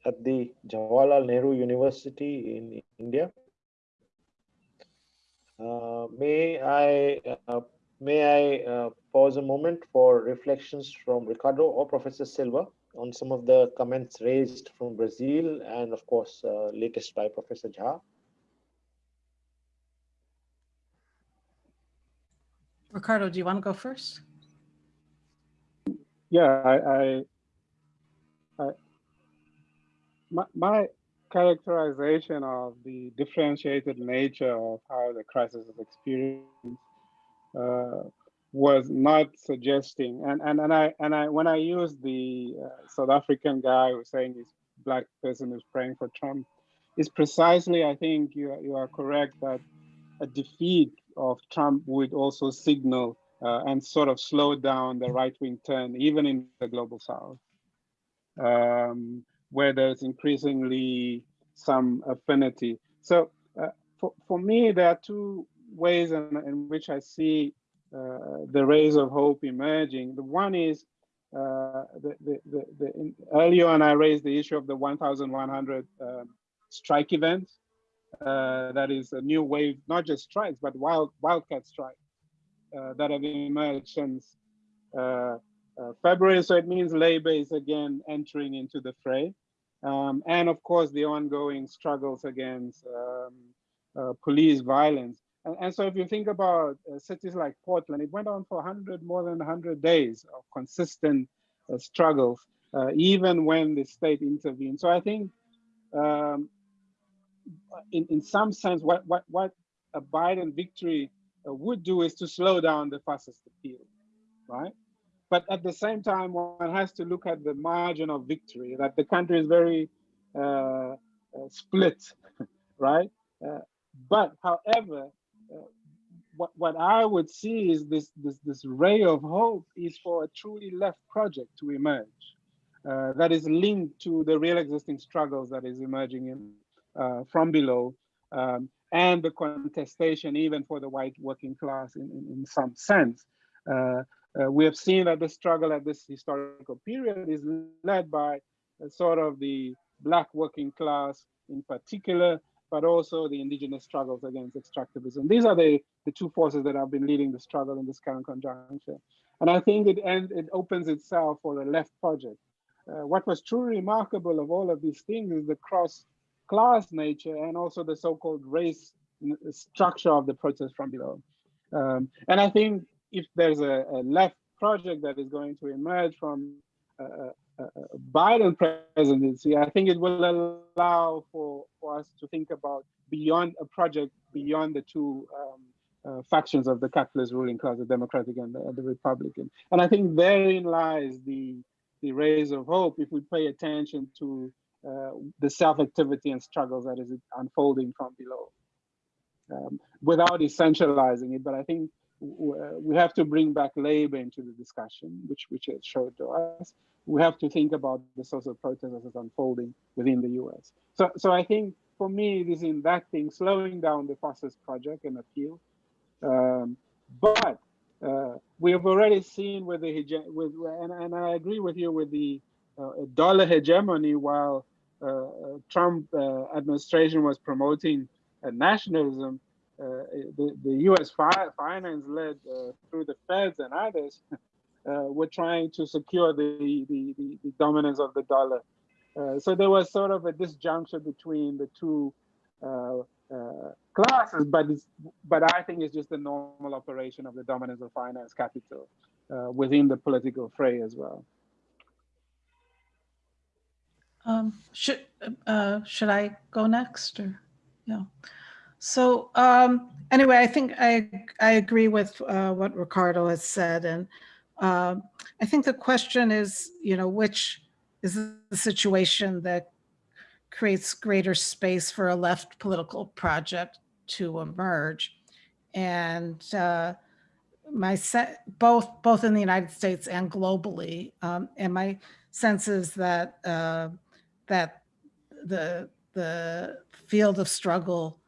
at the Jawaharlal Nehru University in India. Uh, may I uh, may I uh, pause a moment for reflections from Ricardo or Professor Silver on some of the comments raised from Brazil and of course uh, latest by Professor Jha. Ricardo, do you want to go first? Yeah, I, I, I my, my characterization of the differentiated nature of how the crisis is experienced uh, was not suggesting, and and and I and I when I used the uh, South African guy who's saying this black person who's praying for Trump, is precisely I think you you are correct that a defeat of Trump would also signal uh, and sort of slow down the right wing turn, even in the global south, um, where there's increasingly some affinity. So uh, for, for me, there are two ways in, in which I see uh, the rays of hope emerging. The one is uh, the, the, the, the earlier on, I raised the issue of the 1,100 um, strike events uh, that is a new wave, not just strikes, but wild wildcat strikes uh, that have emerged since uh, uh, February. So it means labor is again entering into the fray. Um, and of course, the ongoing struggles against um, uh, police violence. And, and, so if you think about uh, cities like Portland, it went on for 100, more than 100 days of consistent struggles, even when the state intervened. So I think um, in, in some sense, what, what, what a Biden victory uh, would do is to slow down the fastest appeal, right? But at the same time, one has to look at the margin of victory, that the country is very uh, uh, split, right? Uh, but however, uh, what, what I would see is this, this, this ray of hope is for a truly left project to emerge uh, that is linked to the real existing struggles that is emerging in, uh, from below um, and the contestation even for the white working class in, in, in some sense. Uh, uh we have seen that the struggle at this historical period is led by sort of the black working class in particular, but also the indigenous struggles against extractivism. These are the, the two forces that have been leading the struggle in this current conjuncture. And I think it, and it opens itself for a left project. Uh, what was truly remarkable of all of these things is the cross-class nature and also the so-called race structure of the protest from below. Um, and I think if there's a, a, left project that is going to emerge from uh, Biden presidency, I think it will allow for, for us to think about beyond a project, beyond the two um, uh, factions of the capitalist ruling class, the Democratic and the, the, Republican. And I think therein lies the, the rays of hope if we pay attention to uh, the self-activity and struggles that is unfolding from below. Um, without essentializing it, but I think we have to bring back labor into the discussion, which which it showed to us. We have to think about the social protest as it's unfolding within the US. So so I think for me it is in that thing, slowing down the fastest project and appeal. Um, but uh, we have already seen with the with and, and I agree with you with the uh, dollar hegemony while uh, uh Trump uh, administration was promoting nationalism uh, the, the U.S. Fi finance led uh, through the Feds and others uh, were trying to secure the, the, the, the dominance of the dollar. so there was sort of a disjunction between the two classes, but but I think it's just the normal operation of the dominance of finance capital within the political fray as well. Um, should uh, should I go next or yeah? So um, anyway, I think I, I agree with uh, what Ricardo has said. And uh, I think the question is, you know, which is the situation that creates greater space for a left political project to emerge. And uh, my both both in the United States and globally, um, and my sense is that uh, that the the field of struggle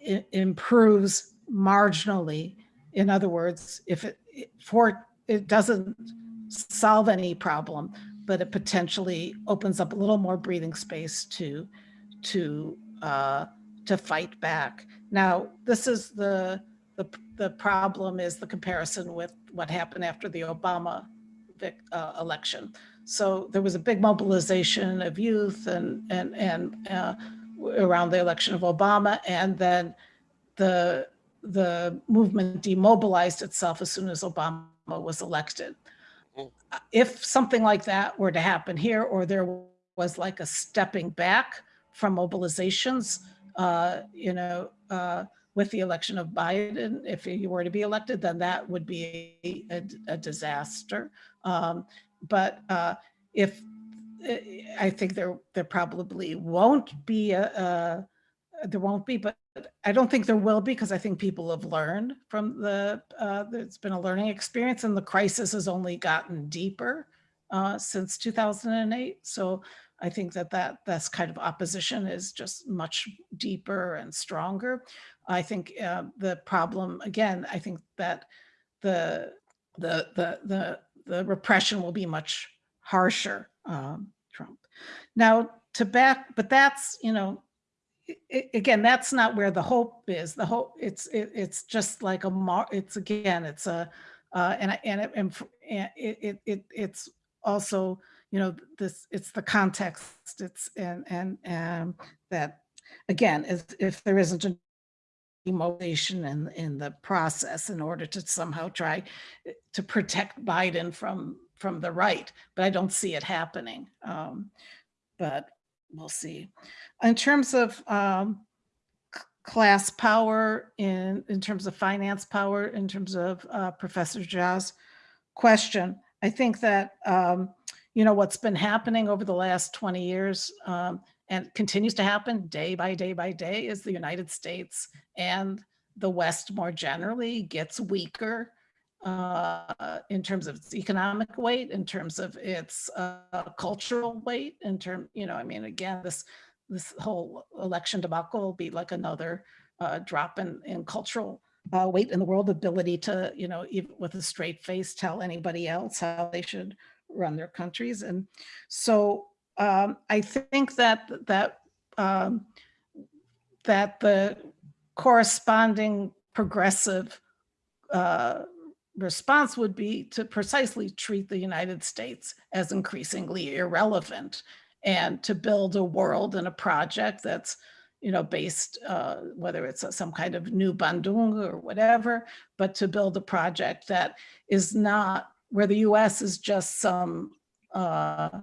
improves marginally. In other words, if it for it doesn't solve any problem, but it potentially opens up a little more breathing space to to uh, to fight back. Now, this is the the the problem is the comparison with what happened after the Obama uh, election. So there was a big mobilization of youth and and and uh, around the election of Obama, and then the the movement demobilized itself as soon as Obama was elected. Mm. If something like that were to happen here, or there was like a stepping back from mobilizations, uh, you know, uh, with the election of Biden, if he were to be elected, then that would be a, a, a disaster. Um, but uh, if I think there there probably won't be a, a there won't be, but I don't think there will be because I think people have learned from the uh, it's been a learning experience and the crisis has only gotten deeper uh, since 2008. So I think that that this kind of opposition is just much deeper and stronger. I think uh, the problem again, I think that the the the the the repression will be much harsher um, Trump. Now to back, but that's, you know, again, that's not where the hope is. The hope, it's it, it's just like a, it's again, it's a, uh, and and it, and it, it it it's also, you know, this it's the context. It's and and and that again, if if there isn't a motivation in in the process in order to somehow try eh, to protect Biden from from the right, but I don't see it happening. Um, but we'll see. In terms of um, class power in, in terms of finance power, in terms of uh, Professor Jha's question. I think that, um, you know, what's been happening over the last 20 years um, and continues to happen day by day by day is the United States and the West more generally gets weaker uh, in terms of its economic weight, in terms of its uh, cultural weight, in term, you know, I mean, again, this this whole election debacle will be like another uh, drop in, in cultural uh, weight in the world, ability to, you know, even with a straight face, tell anybody else how they should run their countries. And so um, I think that that um, that the corresponding progressive uh, response would be to precisely treat the United States as increasingly irrelevant and to build a world and a project that's you know, based, uh, whether it's a- some kind of new Bandung or whatever, but to build a project that is not where the US is just some, uh,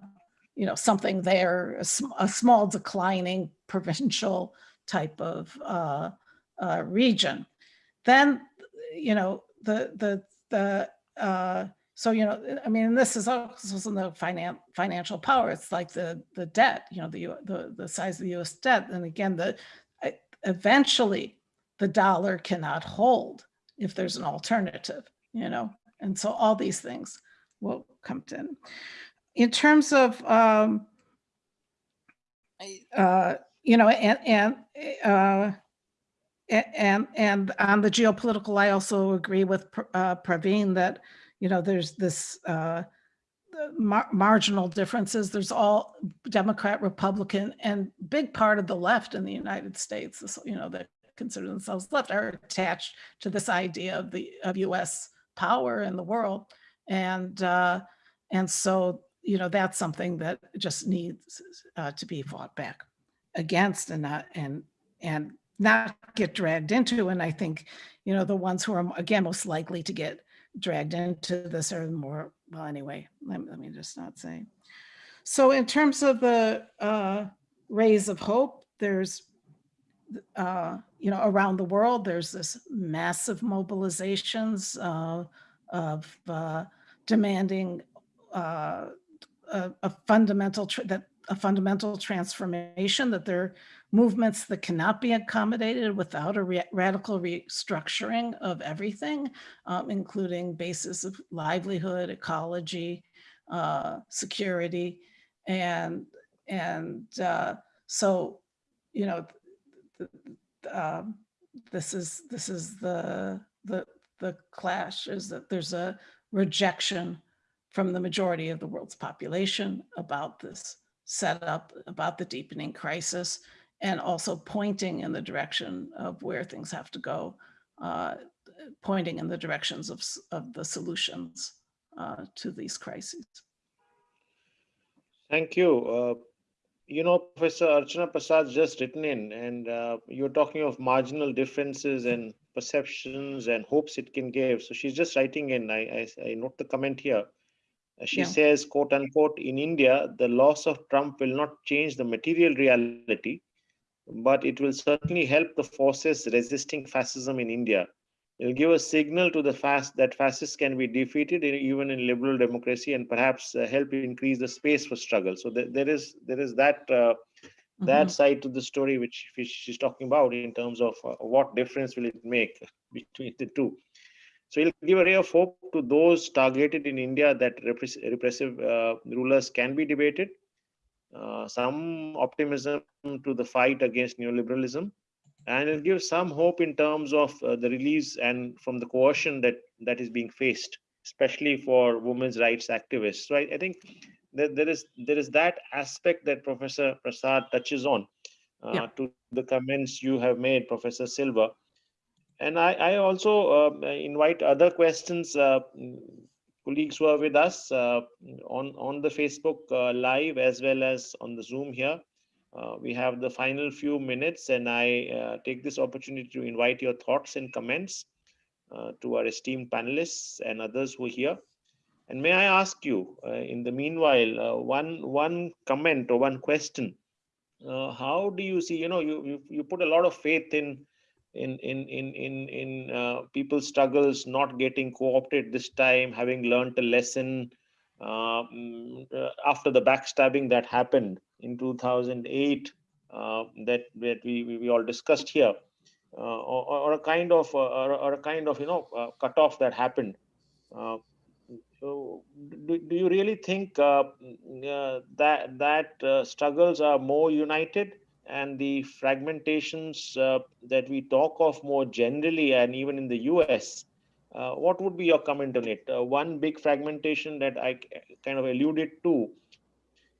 you know, something there, a, sm- a small declining provincial type of uh, uh, region. Then, you know, the, the, the, uh, so, you know, I mean, this is also in the finan- financial power. It's like the, the debt, you know, the, the, the size of the US debt. And again, the, eventually the dollar cannot hold if there's an alternative, you know? And so all these things will come in. In terms of, um, uh, you know, and, and, uh, and, and on the geopolitical, I also agree with uh, Praveen that, you know, there's this uh, mar- marginal differences. There's all Democrat, Republican, and big part of the left in the United States, you know, that consider themselves left are attached to this idea of the of U.S. power in the world, and uh, and so you know that's something that just needs uh, to be fought back against and not and and not get dragged into. And I think you know the ones who are again most likely to get dragged into this are more well anyway let, let me just not say so in terms of the uh, rays of hope there's uh, you know around the world there's this massive mobilizations uh, of uh, demanding uh, a, a fundamental that a fundamental transformation that there are movements that cannot be accommodated without a re- radical restructuring of everything um, including basis of livelihood, ecology, uh, security, and and uh, so you know th- th- um, this is this is the the the clash is that there's a rejection from the majority of the world's population about this setup, about the deepening crisis, and also pointing in the direction of where things have to go uh, pointing in the directions of, of the solutions uh, to these crises. Thank you. Uh, You know, Professor Archana Prasad just written in, and uh, you're talking of marginal differences and perceptions and hopes it can give. So she's just writing in. I, I, I note the comment here. Uh, She Yeah. says, quote unquote, in India, the loss of Trump will not change the material reality, but it will certainly help the forces resisting fascism in India. It'll give a signal to the fast that fascists can be defeated in, even in liberal democracy and perhaps uh, help increase the space for struggle. So there, there is there is that uh, that Mhm. side to the story which, which she's talking about in terms of uh, what difference will it make between the two. So it'll give a ray of hope to those targeted in India that repress- repressive uh, rulers can be debated. Uh, some optimism to the fight against neoliberalism, and it gives some hope in terms of uh, the release and from the coercion that that is being faced, especially for women's rights activists. So I, I think that there is there is that aspect that Professor Prasad touches on uh, Yeah. to the comments you have made, Professor Silver. And I, I also um, invite other questions, uh, colleagues who are with us uh, on, on the Facebook uh, Live as well as on the Zoom here. Uh, we have the final few minutes, and I take this opportunity to invite your thoughts and comments to our esteemed panelists and others who are here. And may I ask you, uh, in the meanwhile, uh, one one comment or one question? Uh, how do you see? You know, you you, you put a lot of faith in in in in in in uh, people's struggles not getting co-opted this time, having learned a lesson uh, mm, uh, after the backstabbing that happened in 2008 uh, that that we, we we all discussed here, uh, or, or a kind of uh, or, or a kind of you know uh, cutoff that happened. So, do, do you really think mm, that that struggles are more united, and the fragmentations uh, that we talk of more generally, and even in the U.S. Uh, what would be your comment on it? Uh, one big fragmentation that I kind of alluded to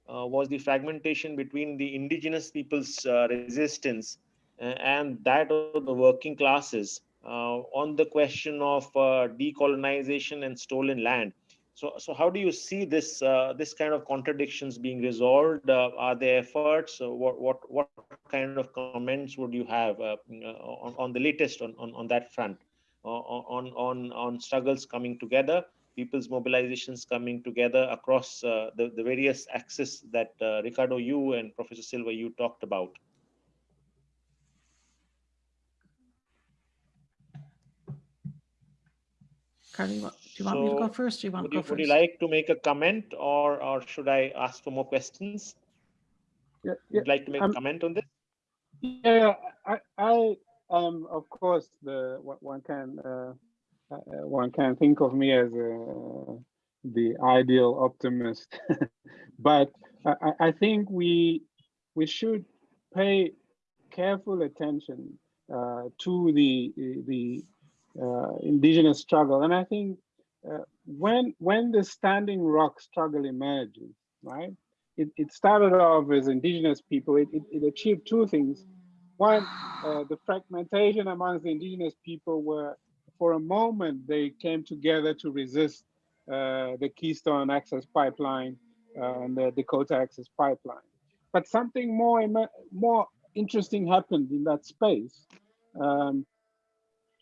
uh, was the fragmentation between the indigenous people's uh, resistance uh, and that of the working classes on the question of decolonization and stolen land. So, so how do you see this uh, this kind of contradictions being resolved? Uh, are there efforts? Uh, what what what kind of comments would you have uh, on, on the latest on, on, on that front? Uh, on on on struggles coming together, people's mobilizations coming together across uh, the the various axes that uh, Ricardo, you and Professor Silver, you talked about. Carly, what- do you want me to go So, first? Do you want Would to you, go would you like to make a comment, or or should I ask for more questions? Yeah, yeah, Would like to make a um, comment on this? Yeah, I, I am, of course, the one can uh, uh, one can think of me as uh, the ideal optimist, but I, I- I think we we should pay careful attention uh, to the the uh, indigenous struggle, and I think uh, when when the Standing Rock struggle emerges, right? It, it started off as indigenous people. It, it, it achieved two things. One, uh, the fragmentation amongst the indigenous people were, for a moment, they came together to resist uh, the Keystone Access Pipeline uh, and the Dakota Access Pipeline. But something more, more interesting happened in that space. Um,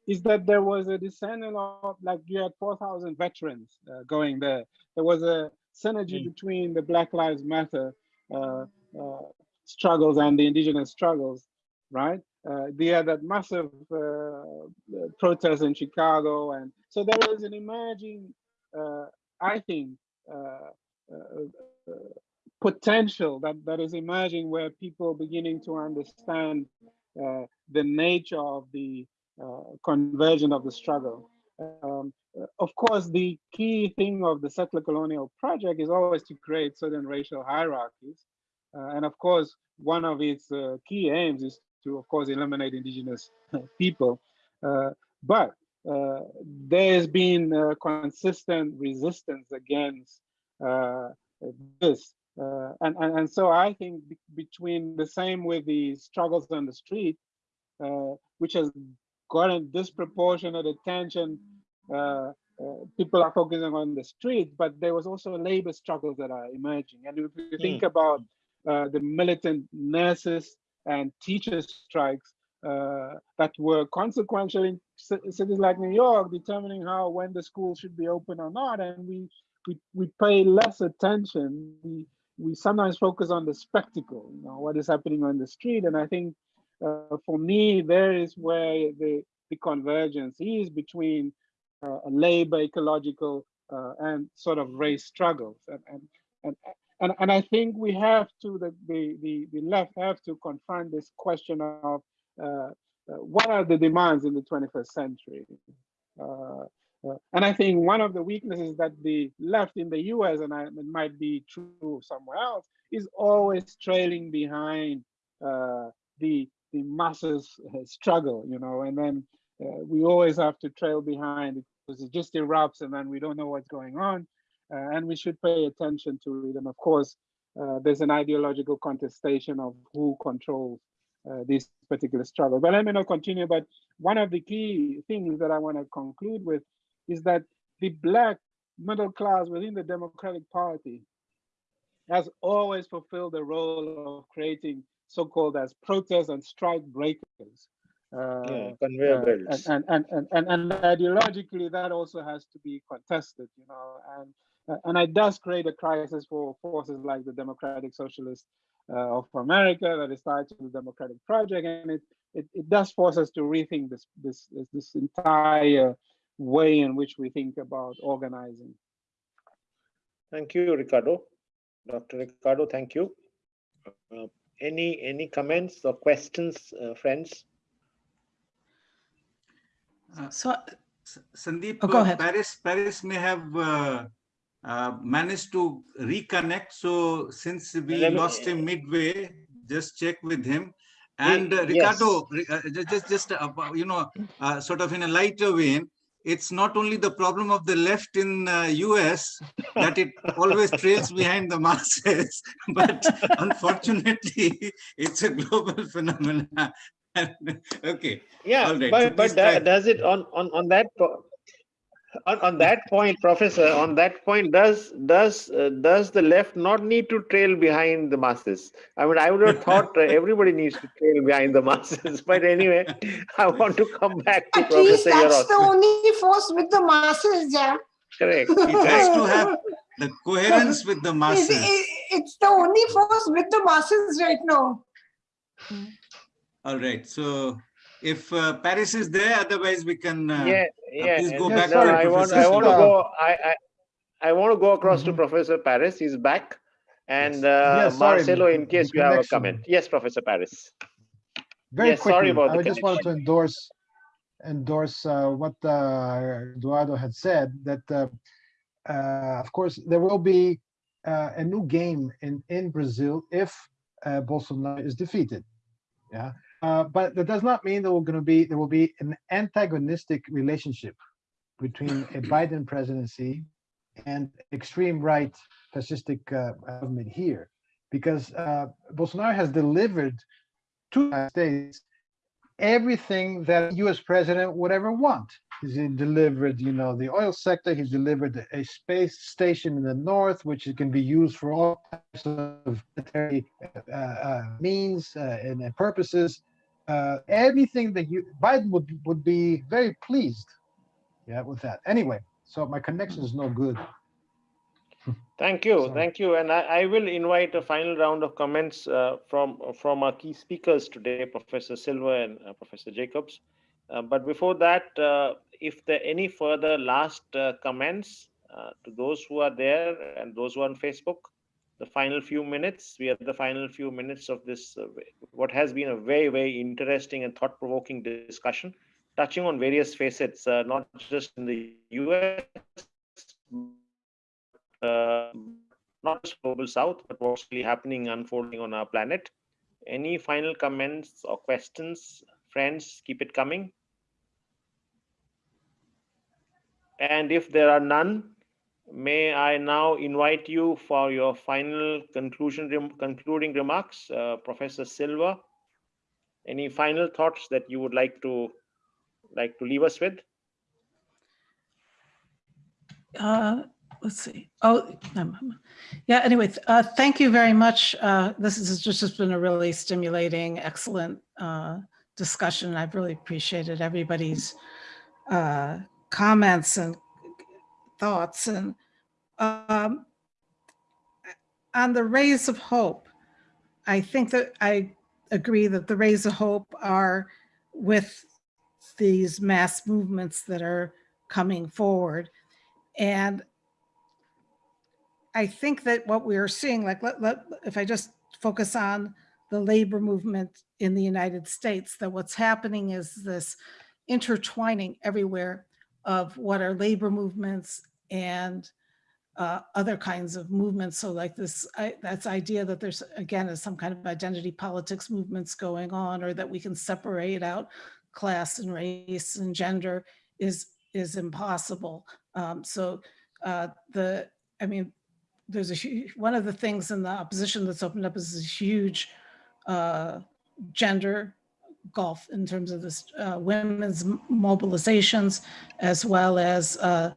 is that there was a descendant of, like you had 4,000 veterans uh, going there. There was a synergy Mm. between the Black Lives Matter uh, uh, struggles and the indigenous struggles, right? Uh, they had that massive uh, protest in Chicago. And so there is an emerging, uh, I think, uh, uh, uh, potential that, that is emerging where people beginning to understand uh, the nature of the conversion of the struggle. Um, uh, of course, the key thing of the settler colonial project is always to create certain racial hierarchies. Uh, and of course, one of its uh, key aims is to, of course, eliminate indigenous people. Uh, but uh, there's been uh, consistent resistance against uh, this. Uh, and, and, and so I think be- between the same with the struggles on the street, uh, which has gotten disproportionate attention. Uh, uh, people are focusing on the street, but there was also labor struggles that are emerging. And if you think about uh, the militant nurses and teachers strikes uh, that were consequential in cities like New York, determining how when the school should be open or not, and we we, we pay less attention. We we sometimes focus on the spectacle, you know, what is happening on the street, and I think uh, for me, there is where the, the convergence is between uh, labor, ecological, uh, and sort of race struggles. And, and, and, and, and I think we have to, the, the, the, left have to confront this question of uh, uh, what are the demands in the 21st century? Uh, and I think one of the weaknesses that the left in the US, and I, it might be true somewhere else, is always trailing behind the the masses uh, struggle, you know, and then uh, we always have to trail behind because it just erupts and then we don't know what's going on. Uh, and we should pay attention to it. And of course, there's an ideological contestation of who controls uh, this particular struggle. But let me not continue. But one of the key things that I want to conclude with is that the Black middle class within the Democratic Party has always fulfilled the role of creating so-called as protest and strike breakers. Uh, Yeah, conveyor uh, belts. and, and, and, and, and ideologically, that also has to be contested, you know, and uh, and it does create a crisis for forces like the Democratic Socialist uh, of America that is tied to the Democratic Project, and it it, it does force us to rethink this, this, this, this entire way in which we think about organizing. Thank you, Ricardo. Dr. Ricardo, thank you. Uh, Any, any comments or questions, uh, friends? So, Sandeep, Oh, go uh, ahead. Paris, Paris may have uh, uh, managed to reconnect. So since we Let me- lost him midway, just check with him. And uh, yes. Ricardo, re- uh, just, just, uh, you know, uh, sort of in a lighter vein, it's not only the problem of the left in uh, US that it always trails behind the masses, but unfortunately, it's a global phenomenon. okay. Yeah, All right, but, please but da- does it on, on, on that, po- on, on that point, Professor, on that point, does, does, uh, does the left not need to trail behind the masses? I mean, I would have thought uh, everybody needs to trail behind the masses, but anyway, I want to come back to At least Professor that's the only force with the masses, yeah. Correct, It has to have the coherence with the It- masses. it- It's the only force with the masses right now. All right, so if uh, Paris is there, otherwise we can. uh, Yeah, yeah. please go and- back no, to I want, I want to go, I, I, I want to go across to Mhm. Professor Paris. He's back. And Yes. uh, Yeah, sorry, Marcelo, in case you have a comment. Yes, Professor Paris. Very Yes, sorry quickly, about the I just wanted to endorse, endorse uh, what uh, Eduardo had said, that uh, uh, of course, there will be uh, a new game in, in Brazil if uh, Bolsonaro is defeated. Yeah, uh, but that does not mean there will going to be, there will be an antagonistic relationship between a Biden presidency and extreme right fascistic uh, government here. Because uh, Bolsonaro has delivered to the United States everything that a US president would ever want. He's delivered, you know, the oil sector, he's delivered a space station in the north, which can be used for all types of military uh, uh, means uh, and purposes. Uh, everything that you, Biden would, would be very pleased, yeah, with that. Anyway, so my connection is no good. Thank you, thank you. And I, I will invite a final round of comments uh, from, from our key speakers today, Professor Silver and uh, Professor Jacobs. Uh, But before that, uh, if there are any further last uh, comments uh, to those who are there and those who are on Facebook, the final few minutes, we are the final few minutes of this, uh, what has been a very, very interesting and thought-provoking discussion, touching on various facets, uh, not just in the US, uh, not just global south, but what's really happening, unfolding on our planet. Any final comments or questions, friends? Keep it coming. And if there are none, may I now invite you for your final conclusion, rem- concluding remarks, uh, Professor Silver. Any final thoughts that you would like to like to leave us with? Uh, let's see. Oh, yeah, anyway, uh, thank you very much. Uh, this has just just been a really stimulating, excellent uh, discussion. I've really appreciated everybody's uh, comments and thoughts and um, on the rays of hope, I think that I agree that the rays of hope are with these mass movements that are coming forward. And I think that what we are seeing, like, let, let, if I just focus on the labor movement in the United States, that what's happening is this intertwining everywhere of what are labor movements and uh, other kinds of movements. So like this, I, that's idea that there's, again, is some kind of identity politics movements going on, or that we can separate out class and race and gender is, is impossible. Um, so uh, the, I mean, there's a huge, one of the things in the opposition that's opened up is this huge uh, gender gulf in terms of this uh, women's mobilizations, as well as uh,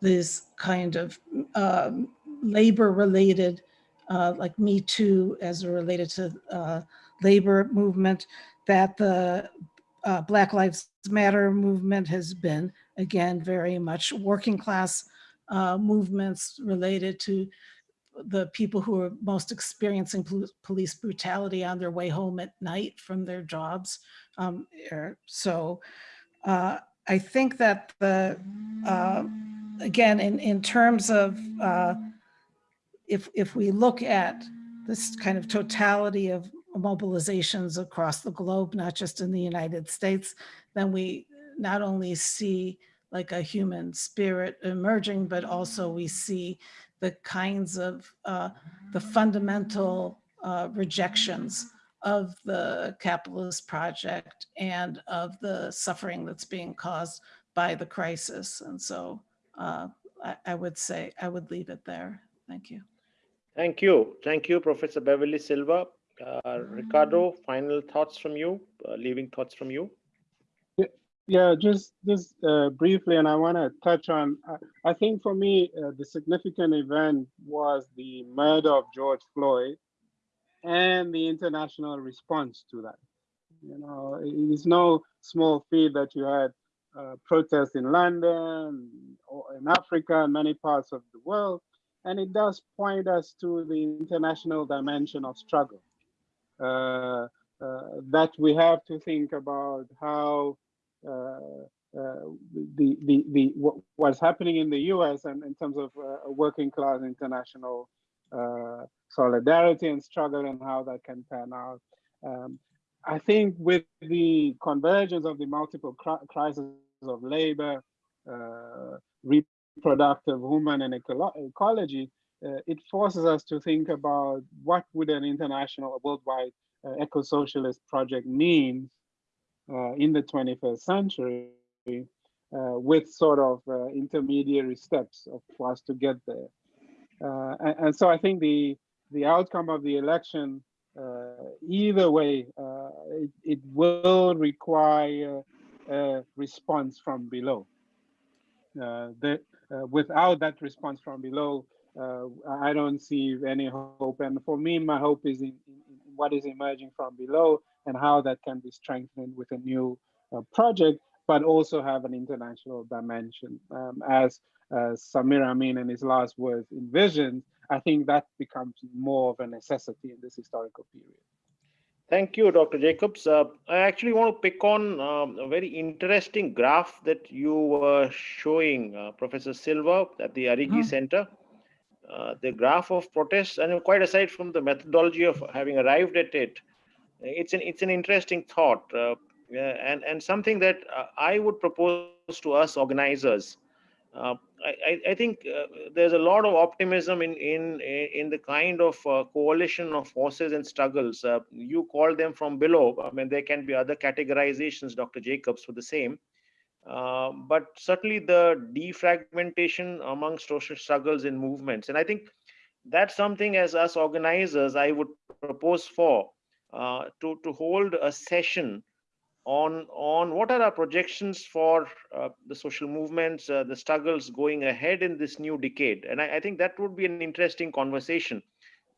this kind of um, labor-related, uh, like Me Too, as related to uh, labor movement, that the uh, Black Lives Matter movement has been, again, very much working class uh, movements related to the people who are most experiencing pol- police brutality on their way home at night from their jobs. Um, so uh, I think that the, uh, again, in, in terms of, uh, if, if we look at this kind of totality of mobilizations across the globe, not just in the United States, then we not only see like a human spirit emerging, but also we see the kinds of uh, the fundamental uh, rejections of the capitalist project and of the suffering that's being caused by the crisis. And so uh, I, I would say I would leave it there. Thank you. Thank you. Thank you, Professor Beverly Silver. Uh, Ricardo, final thoughts from you, uh, leaving thoughts from you. Yeah, just just uh, briefly, and I want to touch on. I, I think for me, uh, the significant event was the murder of George Floyd, and the international response to that. You know, it is no small feat that you had uh, protests in London or in Africa and many parts of the world, and it does point us to the international dimension of struggle. Uh, uh, that we have to think about how the the the what, what's happening in the U.S. and in terms of uh, working class international solidarity and struggle and how that can pan out. Um, I think with the convergence of the multiple crises of labor, reproductive, human, and ecolo ecology, uh, it forces us to think about what would an international, worldwide uh, eco-socialist project mean uh, in the 21st century uh, with sort of uh, intermediary steps for us to get there. And, and, so I think the, the outcome of the election, either way, it, it will require a response from below. the, without that response from below, uh, I don't see any hope. And for me, my hope is in, in, what is emerging from below and how that can be strengthened with a new uh, project, but also have an international dimension. Um, as uh, Samir Amin in his last words envisioned, I think that becomes more of a necessity in this historical period. Thank you, Dr. Jacobs. Uh, I actually want to pick on um, a very interesting graph that you were showing, uh, Professor Silver, at the Arrighi mm -hmm. Center. Uh, the graph of protests, and quite aside from the methodology of having arrived at it, it's an it's an interesting thought uh, and and something that uh, I would propose to us organizers. Uh, I, I, think uh, there's a lot of optimism in in in the kind of uh, coalition of forces and struggles. Uh, you call them from below. I mean, there can be other categorizations, Dr. Jacobs, for the same. but certainly the defragmentation among social struggles and movements, and I think that's something as us organizers I would propose for uh, to, to hold a session on, on what are our projections for uh, the social movements, uh, the struggles going ahead in this new decade. And I, I think that would be an interesting conversation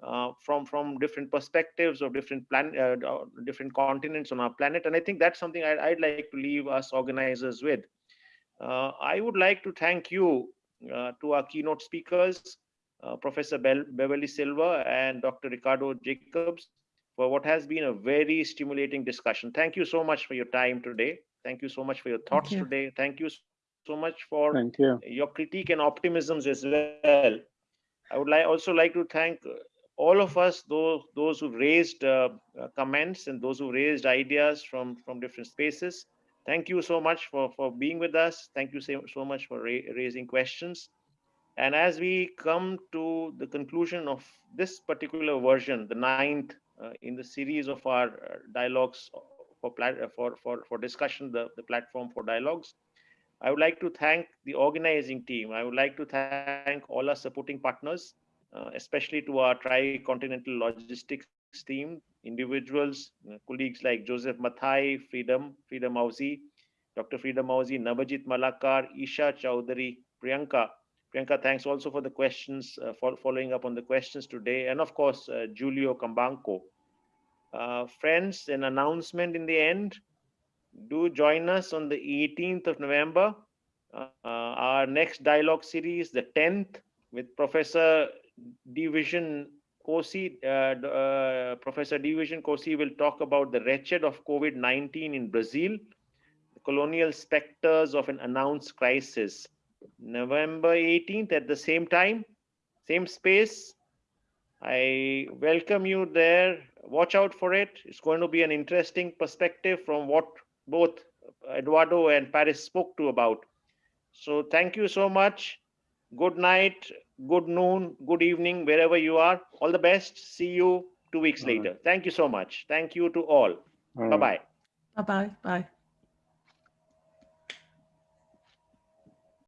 uh, from, from different perspectives of different, plan, uh, different continents on our planet. And I think that's something I'd, I'd like to leave us organizers with. I would like to thank you to our keynote speakers, Professor Be Beverly Silver and Dr. Ricardo Jacobs for what has been a very stimulating discussion. Thank you so much for your time today. Thank you so much for your thoughts Thank you. today. Thank you so much for Thank you. your critique and optimisms as well. I would like also like to thank all of us, those those who raised uh, uh, comments and those who raised ideas from from different spaces. Thank you so much for for being with us. Thank you so, so much for ra raising questions. And as we come to the conclusion of this particular version, the ninth uh, in the series of our uh, dialogues for, uh, for, for, for discussion, the, the platform for dialogues. I would like to thank the organizing team. I would like to thank all our supporting partners, uh, especially to our tri-continental logistics team, individuals, uh, colleagues like Joseph Mathai, Freedom, Freedom Mauzi, Dr. Freedom Mauzi, Nabajit Malakar, Isha Chowdhury, Priyanka, Priyanka, thanks also for the questions, uh, for following up on the questions today. And of course, uh, Julio Cambanco. Uh, friends, an announcement in the end. Do join us on the 18th of November. Uh, our next dialogue series, the 10th, with Professor Deivison Nkosi, uh, uh, Professor Deivison Nkosi will talk about the wretched of COVID-19 in Brazil, the colonial specters of an announced crisis. November 18th at the same time, same space. I welcome you there. Watch out for it. It's going to be an interesting perspective from what both Eduardo and Paris spoke to about. So thank you so much. Good night, good noon, good evening, wherever you are. All the best. See you two weeks All right. later. Thank you so much. Thank you to all. All right. Bye bye. Bye-bye, bye.